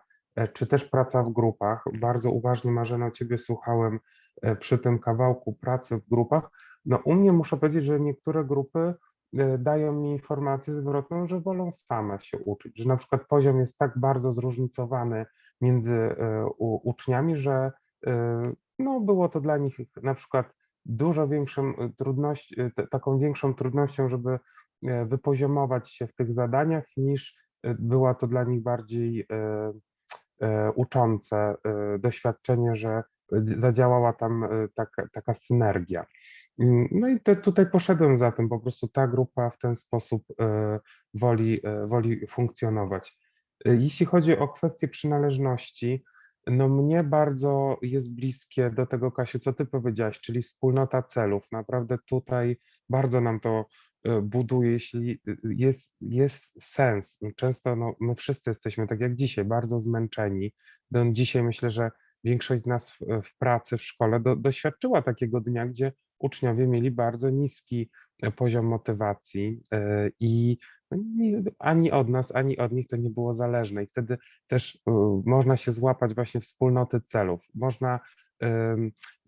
czy też praca w grupach. Bardzo uważnie, Marzena, Ciebie słuchałem e, przy tym kawałku pracy w grupach. No u mnie muszę powiedzieć, że niektóre grupy e, dają mi informację zwrotną, że wolą same się uczyć, że na przykład poziom jest tak bardzo zróżnicowany między e, uczniami, że e, no, było to dla nich na przykład dużo większą e, trudność, e, taką większą trudnością, żeby e, wypoziomować się w tych zadaniach, niż e, była to dla nich bardziej e, e, uczące e, doświadczenie, że dz- zadziałała tam e, taka, taka synergia. Mm, No i te, tutaj poszedłem za tym, po prostu ta grupa w ten sposób e, woli, e, woli funkcjonować. E, Jeśli chodzi o kwestię przynależności, no mnie bardzo jest bliskie do tego, Kasiu, co ty powiedziałaś, czyli wspólnota celów. Naprawdę tutaj bardzo nam to e, buduje, jeśli e, jest, jest sens. Często no, my wszyscy jesteśmy, tak jak dzisiaj, bardzo zmęczeni. No, dzisiaj myślę, że większość z nas w, w pracy, w szkole do, doświadczyła takiego dnia, gdzie uczniowie mieli bardzo niski e, poziom motywacji e, i no, ani od nas, ani od nich to nie było zależne. I wtedy też y, można się złapać właśnie wspólnoty celów. Można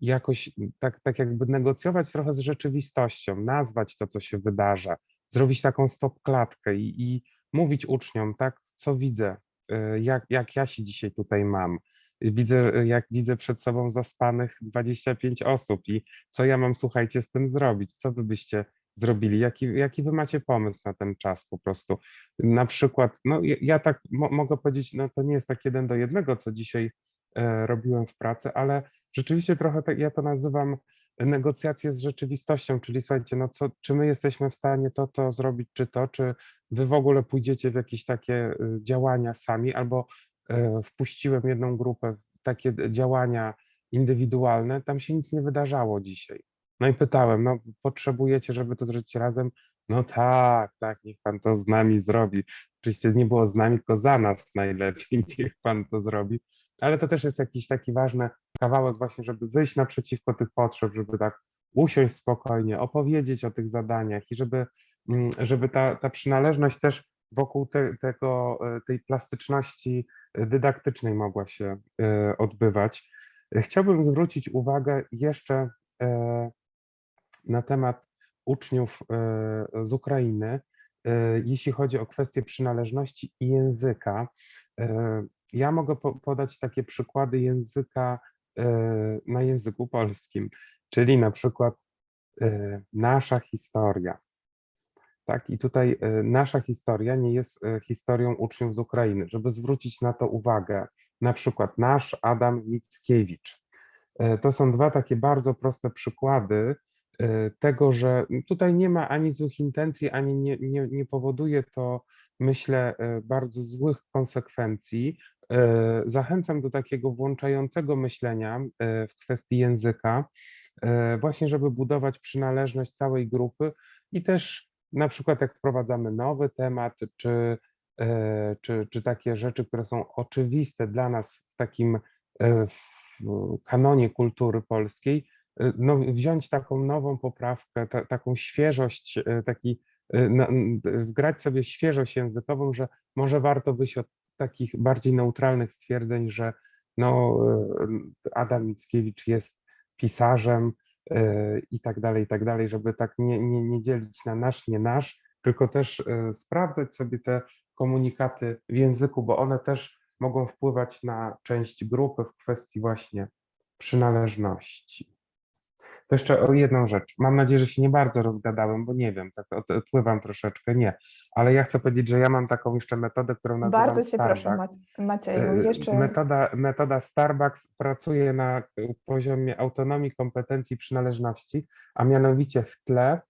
jakoś tak, tak jakby negocjować trochę z rzeczywistością, nazwać to, co się wydarza, zrobić taką stop klatkę i, i mówić uczniom, tak, co widzę, y, jak, jak ja się dzisiaj tutaj mam. Widzę, y, jak widzę przed sobą zaspanych 25 osób i co ja mam, słuchajcie, z tym zrobić? Co wy byście zrobili? Jaki, jaki wy macie pomysł na ten czas po prostu? Na przykład, no ja, ja tak mo, mogę powiedzieć, no to nie jest tak jeden do jednego, co dzisiaj e, robiłem w pracy, ale rzeczywiście trochę tak, ja to nazywam negocjacje z rzeczywistością, czyli słuchajcie, no co, czy my jesteśmy w stanie to, to zrobić, czy to, czy wy w ogóle pójdziecie w jakieś takie y, działania sami, albo e, wpuściłem jedną grupę w takie działania indywidualne, tam się nic nie wydarzało dzisiaj. No i pytałem, no potrzebujecie, żeby to zrobić razem? No tak, tak, niech pan to z nami zrobi. Oczywiście nie było z nami, tylko za nas najlepiej, niech pan to zrobi. Ale to też jest jakiś taki ważny kawałek właśnie, żeby wyjść naprzeciwko tych potrzeb, żeby tak usiąść spokojnie, opowiedzieć o tych zadaniach i żeby, mm, żeby ta, ta przynależność też wokół te, tego, e, tej plastyczności e, dydaktycznej mogła się e, odbywać. Chciałbym zwrócić uwagę jeszcze na temat uczniów z Ukrainy, jeśli chodzi o kwestię przynależności i języka. Ja mogę po- podać takie przykłady języka e, na języku polskim, czyli na przykład e, nasza historia. Tak, i tutaj e, nasza historia nie jest historią uczniów z Ukrainy. Żeby zwrócić na to uwagę, na przykład nasz Adam Mickiewicz. To są dwa takie bardzo proste przykłady tego, że tutaj nie ma ani złych intencji, ani nie, nie, nie powoduje to, myślę, bardzo złych konsekwencji. E, Zachęcam do takiego włączającego myślenia e, w kwestii języka, e, właśnie żeby budować przynależność całej grupy i też na przykład jak wprowadzamy nowy temat, czy, czy, czy takie rzeczy, które są oczywiste dla nas w takim w kanonie kultury polskiej, no, wziąć taką nową poprawkę, ta, taką świeżość, taki, wgrać sobie świeżość językową, że może warto wyjść od takich bardziej neutralnych stwierdzeń, że no, e, Adam Mickiewicz jest pisarzem e, i tak dalej, i tak dalej, żeby tak nie, nie, nie dzielić na nasz, nie nasz, tylko też e, sprawdzać sobie te komunikaty w języku, bo one też mogą wpływać na część grupy w kwestii właśnie przynależności. To jeszcze o jedną rzecz. Mam nadzieję, że się nie bardzo rozgadałem, bo nie wiem, tak od- odpływam troszeczkę, nie. Ale ja chcę powiedzieć, że ja mam taką jeszcze metodę, którą nazywam Bardzo cię proszę, Starbucks. Mac- Macieju. E, Jeszcze Metoda, metoda Starbucks pracuje na poziomie autonomii, kompetencji, przynależności, a mianowicie w tle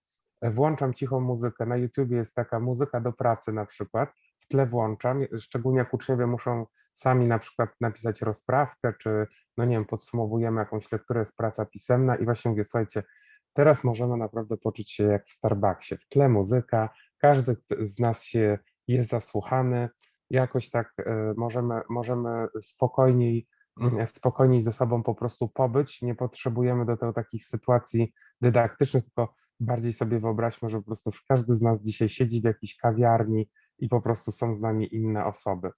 włączam cichą muzykę. Na YouTubie jest taka muzyka do pracy na przykład. Tle włączam, szczególnie jak uczniowie muszą sami na przykład napisać rozprawkę, czy no nie wiem, podsumowujemy jakąś lekturę, jest praca pisemna i właśnie mówię, słuchajcie, teraz możemy naprawdę poczuć się jak w Starbucksie. W tle muzyka, każdy z nas się jest zasłuchany, jakoś tak e, możemy, możemy spokojniej, mm, spokojniej ze sobą po prostu pobyć. Nie potrzebujemy do tego takich sytuacji dydaktycznych, tylko bardziej sobie wyobraźmy, że po prostu każdy z nas dzisiaj siedzi w jakiejś kawiarni i po prostu są z nami inne osoby.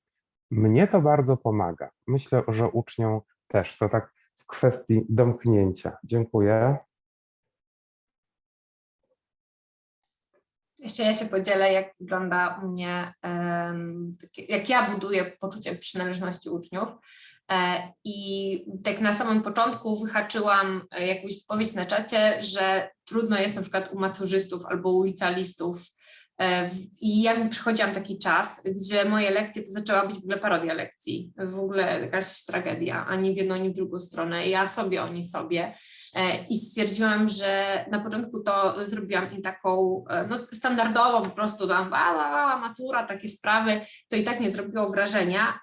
Mnie to bardzo pomaga. Myślę, że uczniom też. To tak w kwestii domknięcia. Dziękuję. Jeszcze ja się podzielę, jak wygląda u mnie, jak ja buduję poczucie przynależności uczniów. E, I tak na samym początku wyhaczyłam e, jakąś wypowiedź na czacie, że trudno jest na przykład u maturzystów albo u licealistów. E, I jakby przychodziłam taki czas, gdzie moje lekcje to zaczęła być w ogóle parodia lekcji, w ogóle jakaś tragedia, ani w jedną, ani w drugą stronę. Ja sobie, oni sobie. E, I stwierdziłam, że na początku to zrobiłam im taką e, no, standardową, po prostu tam a, a, a, matura, takie sprawy, to i tak nie zrobiło wrażenia.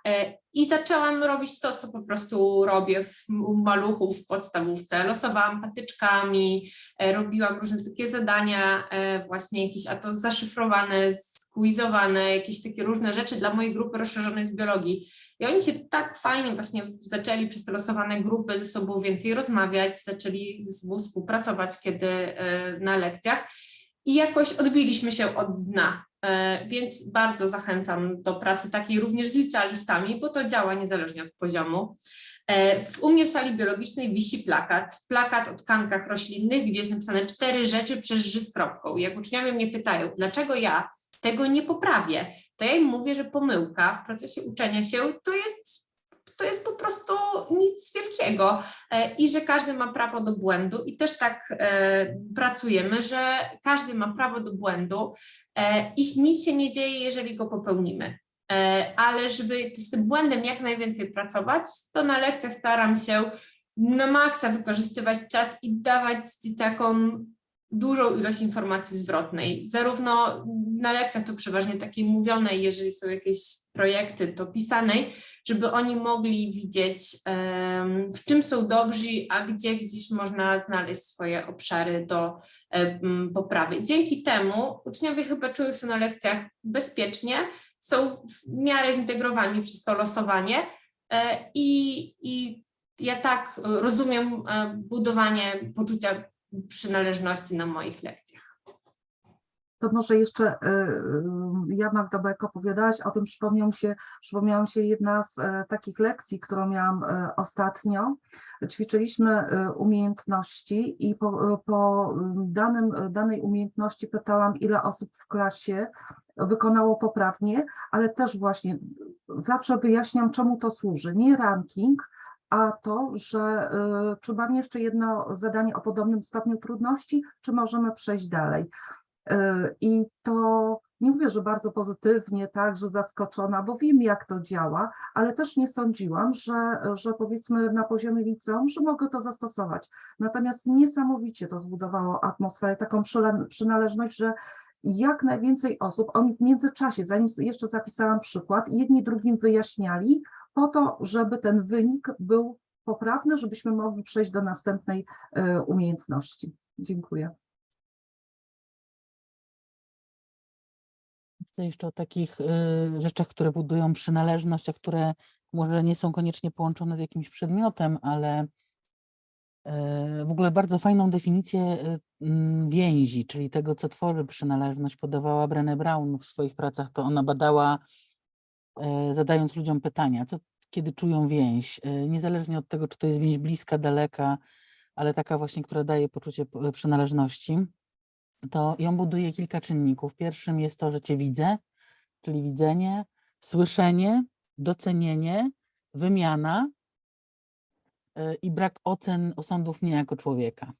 I zaczęłam robić to, co po prostu robię w, u maluchów w podstawówce. Losowałam patyczkami, e, robiłam różne takie zadania, e, właśnie jakieś, a to zaszyfrowane, squizowane, jakieś takie różne rzeczy dla mojej grupy rozszerzonej z biologii. I oni się tak fajnie właśnie zaczęli przez te losowane grupy ze sobą więcej rozmawiać, zaczęli ze sobą współpracować kiedy e, na lekcjach i jakoś odbiliśmy się od dna. E, Więc bardzo zachęcam do pracy takiej również z licealistami, bo to działa niezależnie od poziomu. E, W u mnie w sali biologicznej wisi plakat, plakat o tkankach roślinnych, gdzie jest napisane cztery rzeczy przez ży z kropką. Jak uczniowie mnie pytają, dlaczego ja tego nie poprawię, to ja im mówię, że pomyłka w procesie uczenia się to jest, to jest po prostu nic wielkiego e, i że każdy ma prawo do błędu i też tak e, pracujemy, że każdy ma prawo do błędu e, i nic się nie dzieje, jeżeli go popełnimy. Ale żeby z tym błędem jak najwięcej pracować, to na lekcjach staram się na maksa wykorzystywać czas i dawać dzieciakom dużą ilość informacji zwrotnej. Zarówno na lekcjach to przeważnie takiej mówionej, jeżeli są jakieś projekty, to pisanej, żeby oni mogli widzieć, w czym są dobrzy, a gdzie gdzieś można znaleźć swoje obszary do poprawy. Dzięki temu uczniowie chyba czują się na lekcjach bezpiecznie, są w miarę zintegrowani przez to losowanie e, i, i ja tak rozumiem e, budowanie poczucia przynależności na moich lekcjach. To może jeszcze y, y, ja Magda, jak opowiadałaś o tym, przypomniał się, przypomniała się jedna z e, takich lekcji, którą miałam e, ostatnio. Ćwiczyliśmy e, umiejętności i po, e, po danym, danej umiejętności pytałam, ile osób w klasie wykonało poprawnie, ale też właśnie zawsze wyjaśniam, czemu to służy. Nie ranking, a to, że y, czy mam jeszcze jedno zadanie o podobnym stopniu trudności, czy możemy przejść dalej. Y, I to nie mówię, że bardzo pozytywnie, tak, że zaskoczona, bo wiem, jak to działa, ale też nie sądziłam, że, że powiedzmy na poziomie liceum, że mogę to zastosować. Natomiast niesamowicie to zbudowało atmosferę, taką przynależność, że jak najwięcej osób, oni w międzyczasie, zanim jeszcze zapisałam przykład, jedni drugim wyjaśniali, po to, żeby ten wynik był poprawny, żebyśmy mogli przejść do następnej e, umiejętności. Dziękuję. Jeszcze o takich y, rzeczach, które budują przynależność, a które może nie są koniecznie połączone z jakimś przedmiotem, ale y, w ogóle bardzo fajną definicję więzi, czyli tego, co tworzy przynależność, podawała Brené Brown w swoich pracach. To ona badała, zadając ludziom pytania, co, kiedy czują więź, y, niezależnie od tego, czy to jest więź bliska, daleka, ale taka właśnie, która daje poczucie p- przynależności to ją buduje kilka czynników. Pierwszym jest to, że cię widzę, czyli widzenie, słyszenie, docenienie, wymiana i brak ocen, osądów mnie jako człowieka.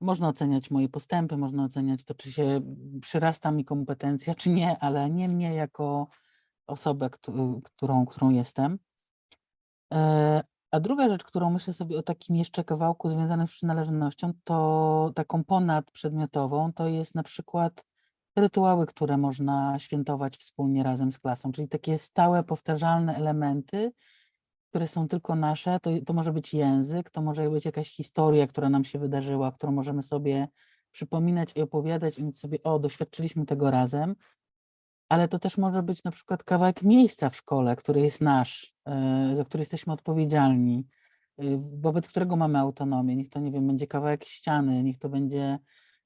Można oceniać moje postępy, można oceniać to, czy się przyrasta mi kompetencja, czy nie, ale nie mnie jako osobę, któ- którą, którą jestem. E, A druga rzecz, którą myślę sobie o takim jeszcze kawałku związanym z przynależnością, to taką ponadprzedmiotową, to jest na przykład rytuały, które można świętować wspólnie razem z klasą, czyli takie stałe, powtarzalne elementy, które są tylko nasze. To, to może być język, to może być jakaś historia, która nam się wydarzyła, którą możemy sobie przypominać i opowiadać i mówić sobie, o, doświadczyliśmy tego razem ale to też może być na przykład kawałek miejsca w szkole, który jest nasz, e, za który jesteśmy odpowiedzialni, y, wobec którego mamy autonomię. Niech to, nie wiem, będzie kawałek ściany, niech to będzie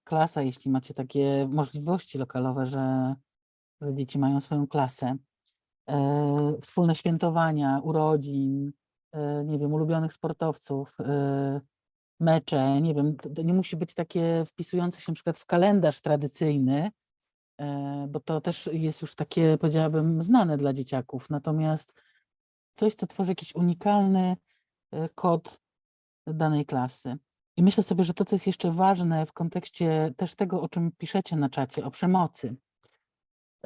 klasa, jeśli macie takie możliwości lokalowe, że, dzieci mają swoją klasę. E, Wspólne świętowania, urodzin, e, nie wiem, ulubionych sportowców, mecze, nie wiem, to, nie musi być takie wpisujące się na przykład w kalendarz tradycyjny, bo to też jest już takie, powiedziałabym, znane dla dzieciaków. Natomiast coś, co tworzy jakiś unikalny e, kod danej klasy. I myślę sobie, że to, co jest jeszcze ważne w kontekście też tego, o czym piszecie na czacie, o przemocy,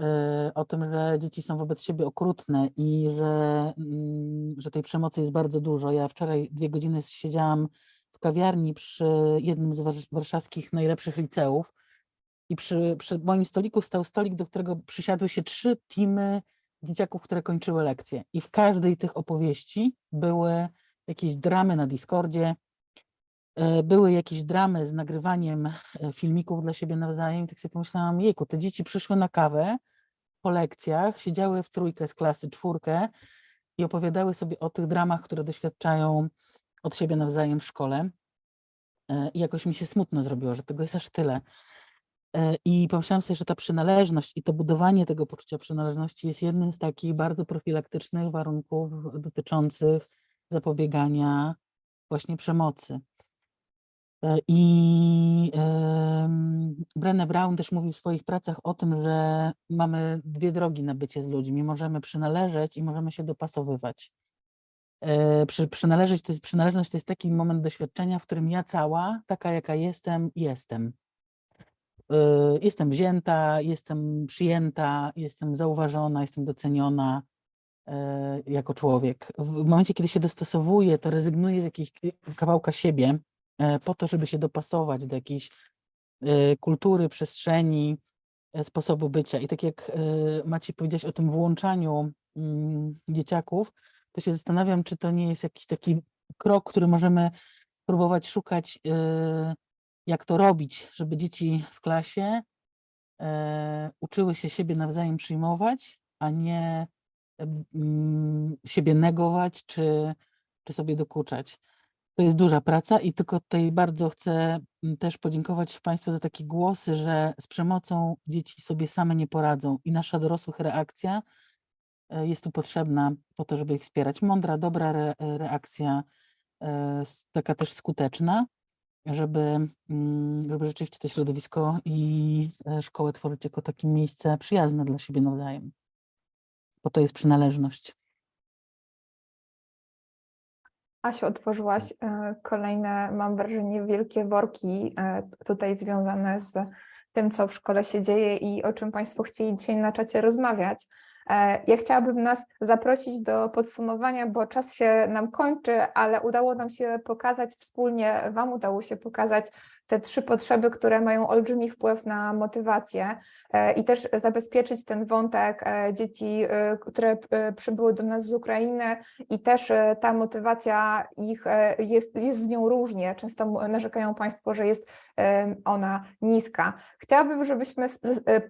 e, o tym, że dzieci są wobec siebie okrutne i że, mm, że tej przemocy jest bardzo dużo. Ja wczoraj dwie godziny siedziałam w kawiarni przy jednym z warsz- warszawskich najlepszych liceów i przy, przy moim stoliku stał stolik, do którego przysiadły się trzy teamy dzieciaków, które kończyły lekcje. I w każdej tych opowieści były jakieś dramy na Discordzie, e, były jakieś dramy z nagrywaniem e, filmików dla siebie nawzajem. I tak sobie pomyślałam, jejku, te dzieci przyszły na kawę po lekcjach, siedziały w trójkę z klasy, czwórkę i opowiadały sobie o tych dramach, które doświadczają od siebie nawzajem w szkole. E, I jakoś mi się smutno zrobiło, że tego jest aż tyle. E, I pomyślałam sobie, że ta przynależność i to budowanie tego poczucia przynależności jest jednym z takich bardzo profilaktycznych warunków dotyczących zapobiegania właśnie przemocy. E, I Brené Brown też mówi w swoich pracach o tym, że mamy dwie drogi na bycie z ludźmi. Możemy przynależeć i możemy się dopasowywać. E, Przy, przynależeć to jest, przynależność to jest taki moment doświadczenia, w którym ja cała, taka jaka jestem, jestem. Y, Jestem wzięta, jestem przyjęta, jestem zauważona, jestem doceniona e, jako człowiek. W momencie, kiedy się dostosowuję, to rezygnuję z jakiegoś kawałka siebie po to, żeby się dopasować do jakiejś kultury, przestrzeni, sposobu bycia. I tak jak Maciej powiedziałeś o tym włączaniu mm, dzieciaków, to się zastanawiam, czy to nie jest jakiś taki krok, który możemy próbować szukać, jak to robić, żeby dzieci w klasie e, uczyły się siebie nawzajem przyjmować, a nie em, mm, siebie negować czy, czy sobie dokuczać. To jest duża praca i tylko tutaj bardzo chcę mm, też podziękować Państwu za takie głosy, że z przemocą dzieci sobie same nie poradzą i nasza dorosłych reakcja e, jest tu potrzebna po to, żeby ich wspierać. Mądra, dobra re, reakcja, e, taka też skuteczna, żeby, mm, żeby rzeczywiście to środowisko i e, szkołę tworzyć jako takie miejsce przyjazne dla siebie nawzajem. Bo to jest przynależność. Asiu, otworzyłaś e, kolejne, mam wrażenie, wielkie worki e, tutaj związane z tym, co w szkole się dzieje i o czym Państwo chcieli dzisiaj na czacie rozmawiać. E, Ja chciałabym nas zaprosić do podsumowania, bo czas się nam kończy, ale udało nam się pokazać wspólnie, Wam udało się pokazać te trzy potrzeby, które mają olbrzymi wpływ na motywację e, i też zabezpieczyć ten wątek e, dzieci, e, które przybyły do nas z Ukrainy i też ta motywacja ich jest, jest z nią różnie. Często narzekają Państwo, że jest ona niska. Chciałabym, żebyśmy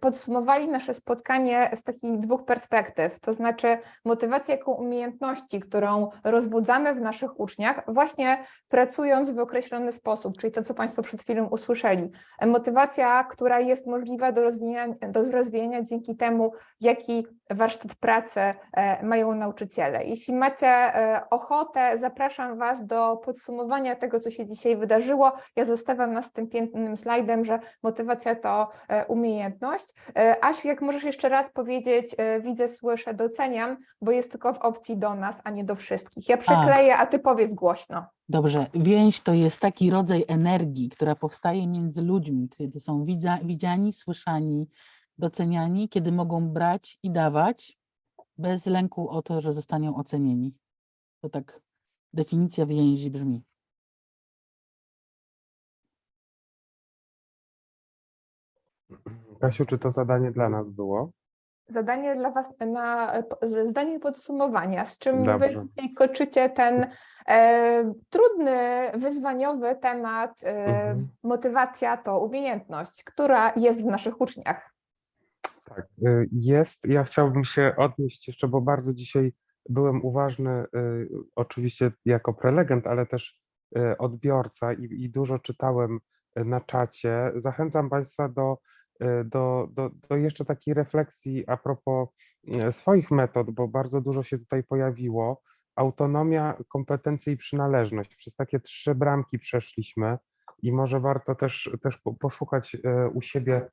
podsumowali nasze spotkanie z takich dwóch perspektyw, to znaczy motywacja jako umiejętności, którą rozbudzamy w naszych uczniach, właśnie pracując w określony sposób, czyli to, co Państwo przed chwilą usłyszeli. E, Motywacja, która jest możliwa do rozwijania, do rozwijania dzięki temu, jaki warsztat pracy e, mają nauczyciele. Jeśli macie e, ochotę, zapraszam Was do podsumowania tego, co się dzisiaj wydarzyło. Ja zostawiam nas z tym pięknym slajdem, że motywacja to e, umiejętność. Asiu, jak możesz jeszcze raz powiedzieć, widzę, słyszę, doceniam, bo jest tylko w opcji do nas, a nie do wszystkich. Ja przekleję, a Ty powiedz głośno. Dobrze, więź to jest taki rodzaj energii, która powstaje między ludźmi, kiedy są widziani, słyszani, doceniani, kiedy mogą brać i dawać bez lęku o to, że zostaną ocenieni. To tak definicja więzi brzmi. Kasiu, czy to zadanie dla nas było? Zadanie dla Was na zdanie podsumowania, z czym Wy Dobrze. dzisiaj koczycie ten e, trudny, wyzwaniowy temat. E, Mhm. Motywacja to umiejętność, która jest w naszych uczniach. Tak, y, jest. Ja chciałbym się odnieść jeszcze, bo bardzo dzisiaj byłem uważny, y, oczywiście jako prelegent, ale też y, odbiorca i, i dużo czytałem na czacie. Zachęcam Państwa do, do, do, do jeszcze takiej refleksji a propos swoich metod, bo bardzo dużo się tutaj pojawiło. Autonomia, kompetencje i przynależność. Przez takie trzy bramki przeszliśmy i może warto też, też po- poszukać u siebie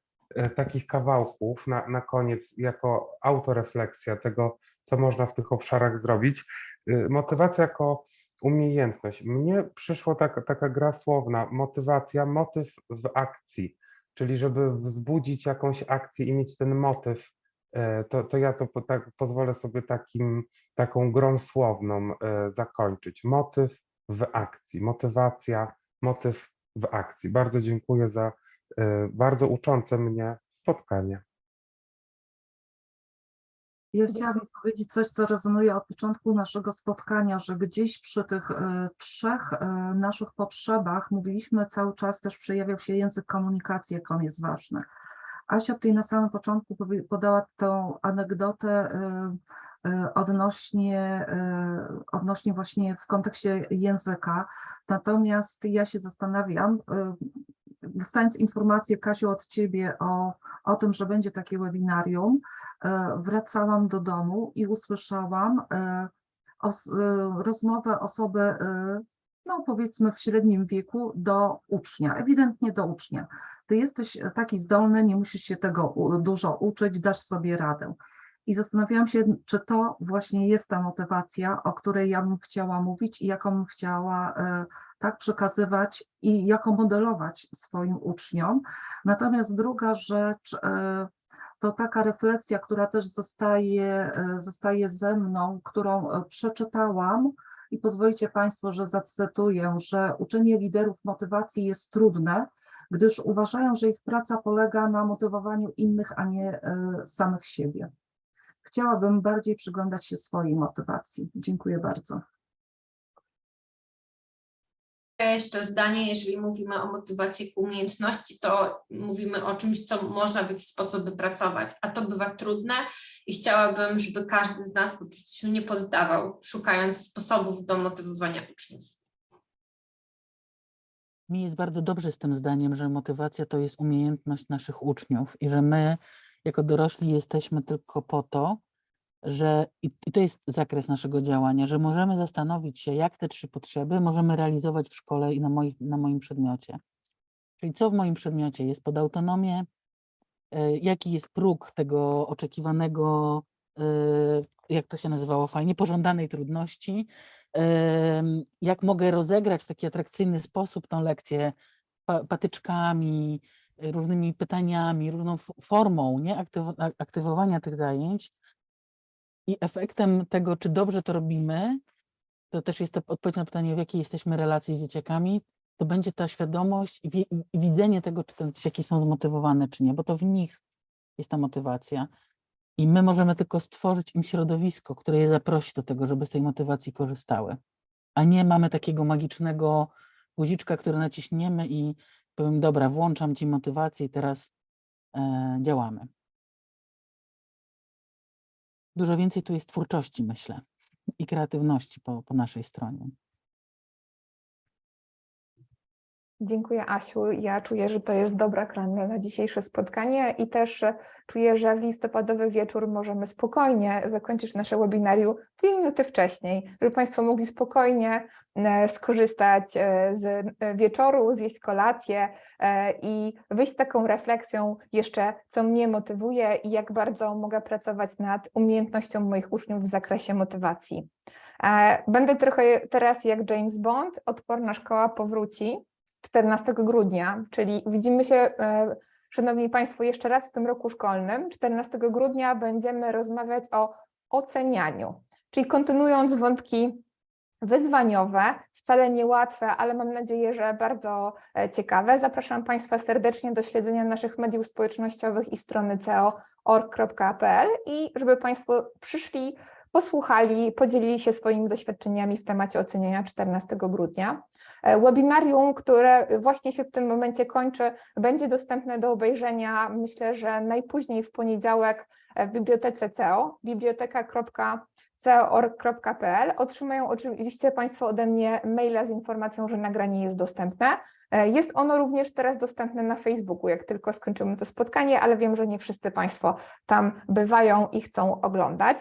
takich kawałków na, na koniec, jako autorefleksja tego, co można w tych obszarach zrobić. E, Motywacja jako umiejętność. Mnie przyszło taka, taka gra słowna, motywacja, motyw w akcji, czyli żeby wzbudzić jakąś akcję i mieć ten motyw, e, to, to ja to po, tak, pozwolę sobie takim, taką grą słowną e, zakończyć. Motyw w akcji, motywacja, motyw w akcji. Bardzo dziękuję za e, bardzo uczące mnie spotkanie. Ja chciałabym powiedzieć coś, co rezonuje od początku naszego spotkania, że gdzieś przy tych e, trzech e, naszych potrzebach mówiliśmy cały czas, też przejawiał się język komunikacji, jak on jest ważny. Asia tutaj na samym początku podała tą anegdotę odnośnie, odnośnie właśnie w kontekście języka. Natomiast ja się zastanawiam, dostając informację, Kasiu, od Ciebie o, o tym, że będzie takie webinarium, e, wracałam do domu i usłyszałam e, os, e, rozmowę osoby, no powiedzmy w średnim wieku, do ucznia, ewidentnie do ucznia. Ty jesteś taki zdolny, nie musisz się tego dużo uczyć, dasz sobie radę. I zastanawiałam się, czy to właśnie jest ta motywacja, o której ja bym chciała mówić i jaką bym chciała tak przekazywać i jako modelować swoim uczniom. Natomiast druga rzecz, e, to taka refleksja, która też zostaje, e, zostaje ze mną, którą e, przeczytałam i pozwolicie Państwo, że zacytuję, że uczenie liderów motywacji jest trudne, gdyż uważają, że ich praca polega na motywowaniu innych, a nie samych siebie. Chciałabym bardziej przyglądać się swojej motywacji. Dziękuję bardzo. Jeszcze zdanie, jeżeli mówimy o motywacji ku umiejętności, to mówimy o czymś, co można w jakiś sposób wypracować, a to bywa trudne i chciałabym, żeby każdy z nas po prostu się nie poddawał, szukając sposobów do motywowania uczniów. Mi jest bardzo dobrze z tym zdaniem, że motywacja to jest umiejętność naszych uczniów i że my jako dorośli jesteśmy tylko po to, że i to jest zakres naszego działania, że możemy zastanowić się, jak te trzy potrzeby możemy realizować w szkole i na, moich, na moim przedmiocie. Czyli co w moim przedmiocie jest pod autonomię, e, jaki jest próg tego oczekiwanego, e, jak to się nazywało fajnie, pożądanej trudności, jak mogę rozegrać w taki atrakcyjny sposób tą lekcję pa- patyczkami, różnymi pytaniami, różną formą nie? Aktywo- a- aktywowania tych zajęć. I efektem tego, czy dobrze to robimy, to też jest to odpowiedź na pytanie, w jakiej jesteśmy relacji z dzieciakami, to będzie ta świadomość i, wi- i widzenie tego, czy te dzieciaki są zmotywowane, czy nie, bo to w nich jest ta motywacja. I my możemy tylko stworzyć im środowisko, które je zaprosi do tego, żeby z tej motywacji korzystały. A nie mamy takiego magicznego guziczka, który naciśniemy i powiem, dobra, włączam ci motywację i teraz e, działamy. Dużo więcej tu jest twórczości, myślę, i kreatywności po, po naszej stronie. Dziękuję Asiu. Ja czuję, że to jest dobra krana na dzisiejsze spotkanie i też e, czuję, że w listopadowy wieczór możemy spokojnie zakończyć nasze webinarium dwie minuty wcześniej, żeby Państwo mogli spokojnie e, skorzystać e, z wieczoru, zjeść kolację i wyjść z taką refleksją jeszcze, co mnie motywuje i jak bardzo mogę pracować nad umiejętnością moich uczniów w zakresie motywacji. Będę trochę teraz jak James Bond, odporna szkoła powróci. 14 grudnia, czyli widzimy się, e, Szanowni Państwo, jeszcze raz w tym roku szkolnym. 14 grudnia będziemy rozmawiać o ocenianiu, czyli kontynuując wątki wyzwaniowe, wcale niełatwe, ale mam nadzieję, że bardzo e, ciekawe. Zapraszam Państwa serdecznie do śledzenia naszych mediów społecznościowych i strony ceo.org.pl i żeby Państwo przyszli, posłuchali, podzielili się swoimi doświadczeniami w temacie oceniania 14 grudnia. E, Webinarium, które właśnie się w tym momencie kończy, będzie dostępne do obejrzenia, myślę, że najpóźniej w poniedziałek e, w bibliotece CEO, biblioteka.co.org.pl. Otrzymają oczywiście Państwo ode mnie maila z informacją, że nagranie jest dostępne. E, Jest ono również teraz dostępne na Facebooku, jak tylko skończymy to spotkanie, ale wiem, że nie wszyscy Państwo tam bywają i chcą oglądać.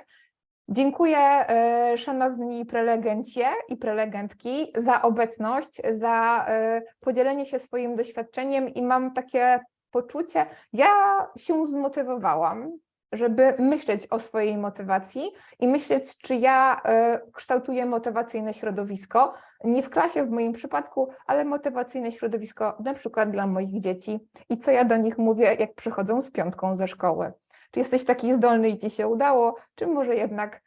Dziękuję e, szanowni prelegencie i prelegentki za obecność, za e, podzielenie się swoim doświadczeniem i mam takie poczucie, ja się zmotywowałam, żeby myśleć o swojej motywacji i myśleć, czy ja e, kształtuję motywacyjne środowisko, nie w klasie w moim przypadku, ale motywacyjne środowisko na przykład dla moich dzieci i co ja do nich mówię, jak przychodzą z piątką ze szkoły. Czy jesteś taki zdolny i ci się udało, czy może jednak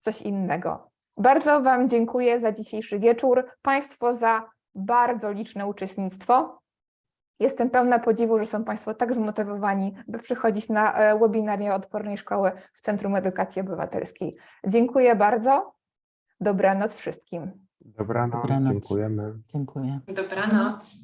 coś innego. Bardzo Wam dziękuję za dzisiejszy wieczór, Państwo za bardzo liczne uczestnictwo. Jestem pełna podziwu, że są Państwo tak zmotywowani, by przychodzić na e, webinaria Odpornej Szkoły w Centrum Edukacji Obywatelskiej. Dziękuję bardzo. Dobranoc wszystkim. Dobranoc, Dobranoc. dziękujemy. Dziękuję. Dobranoc.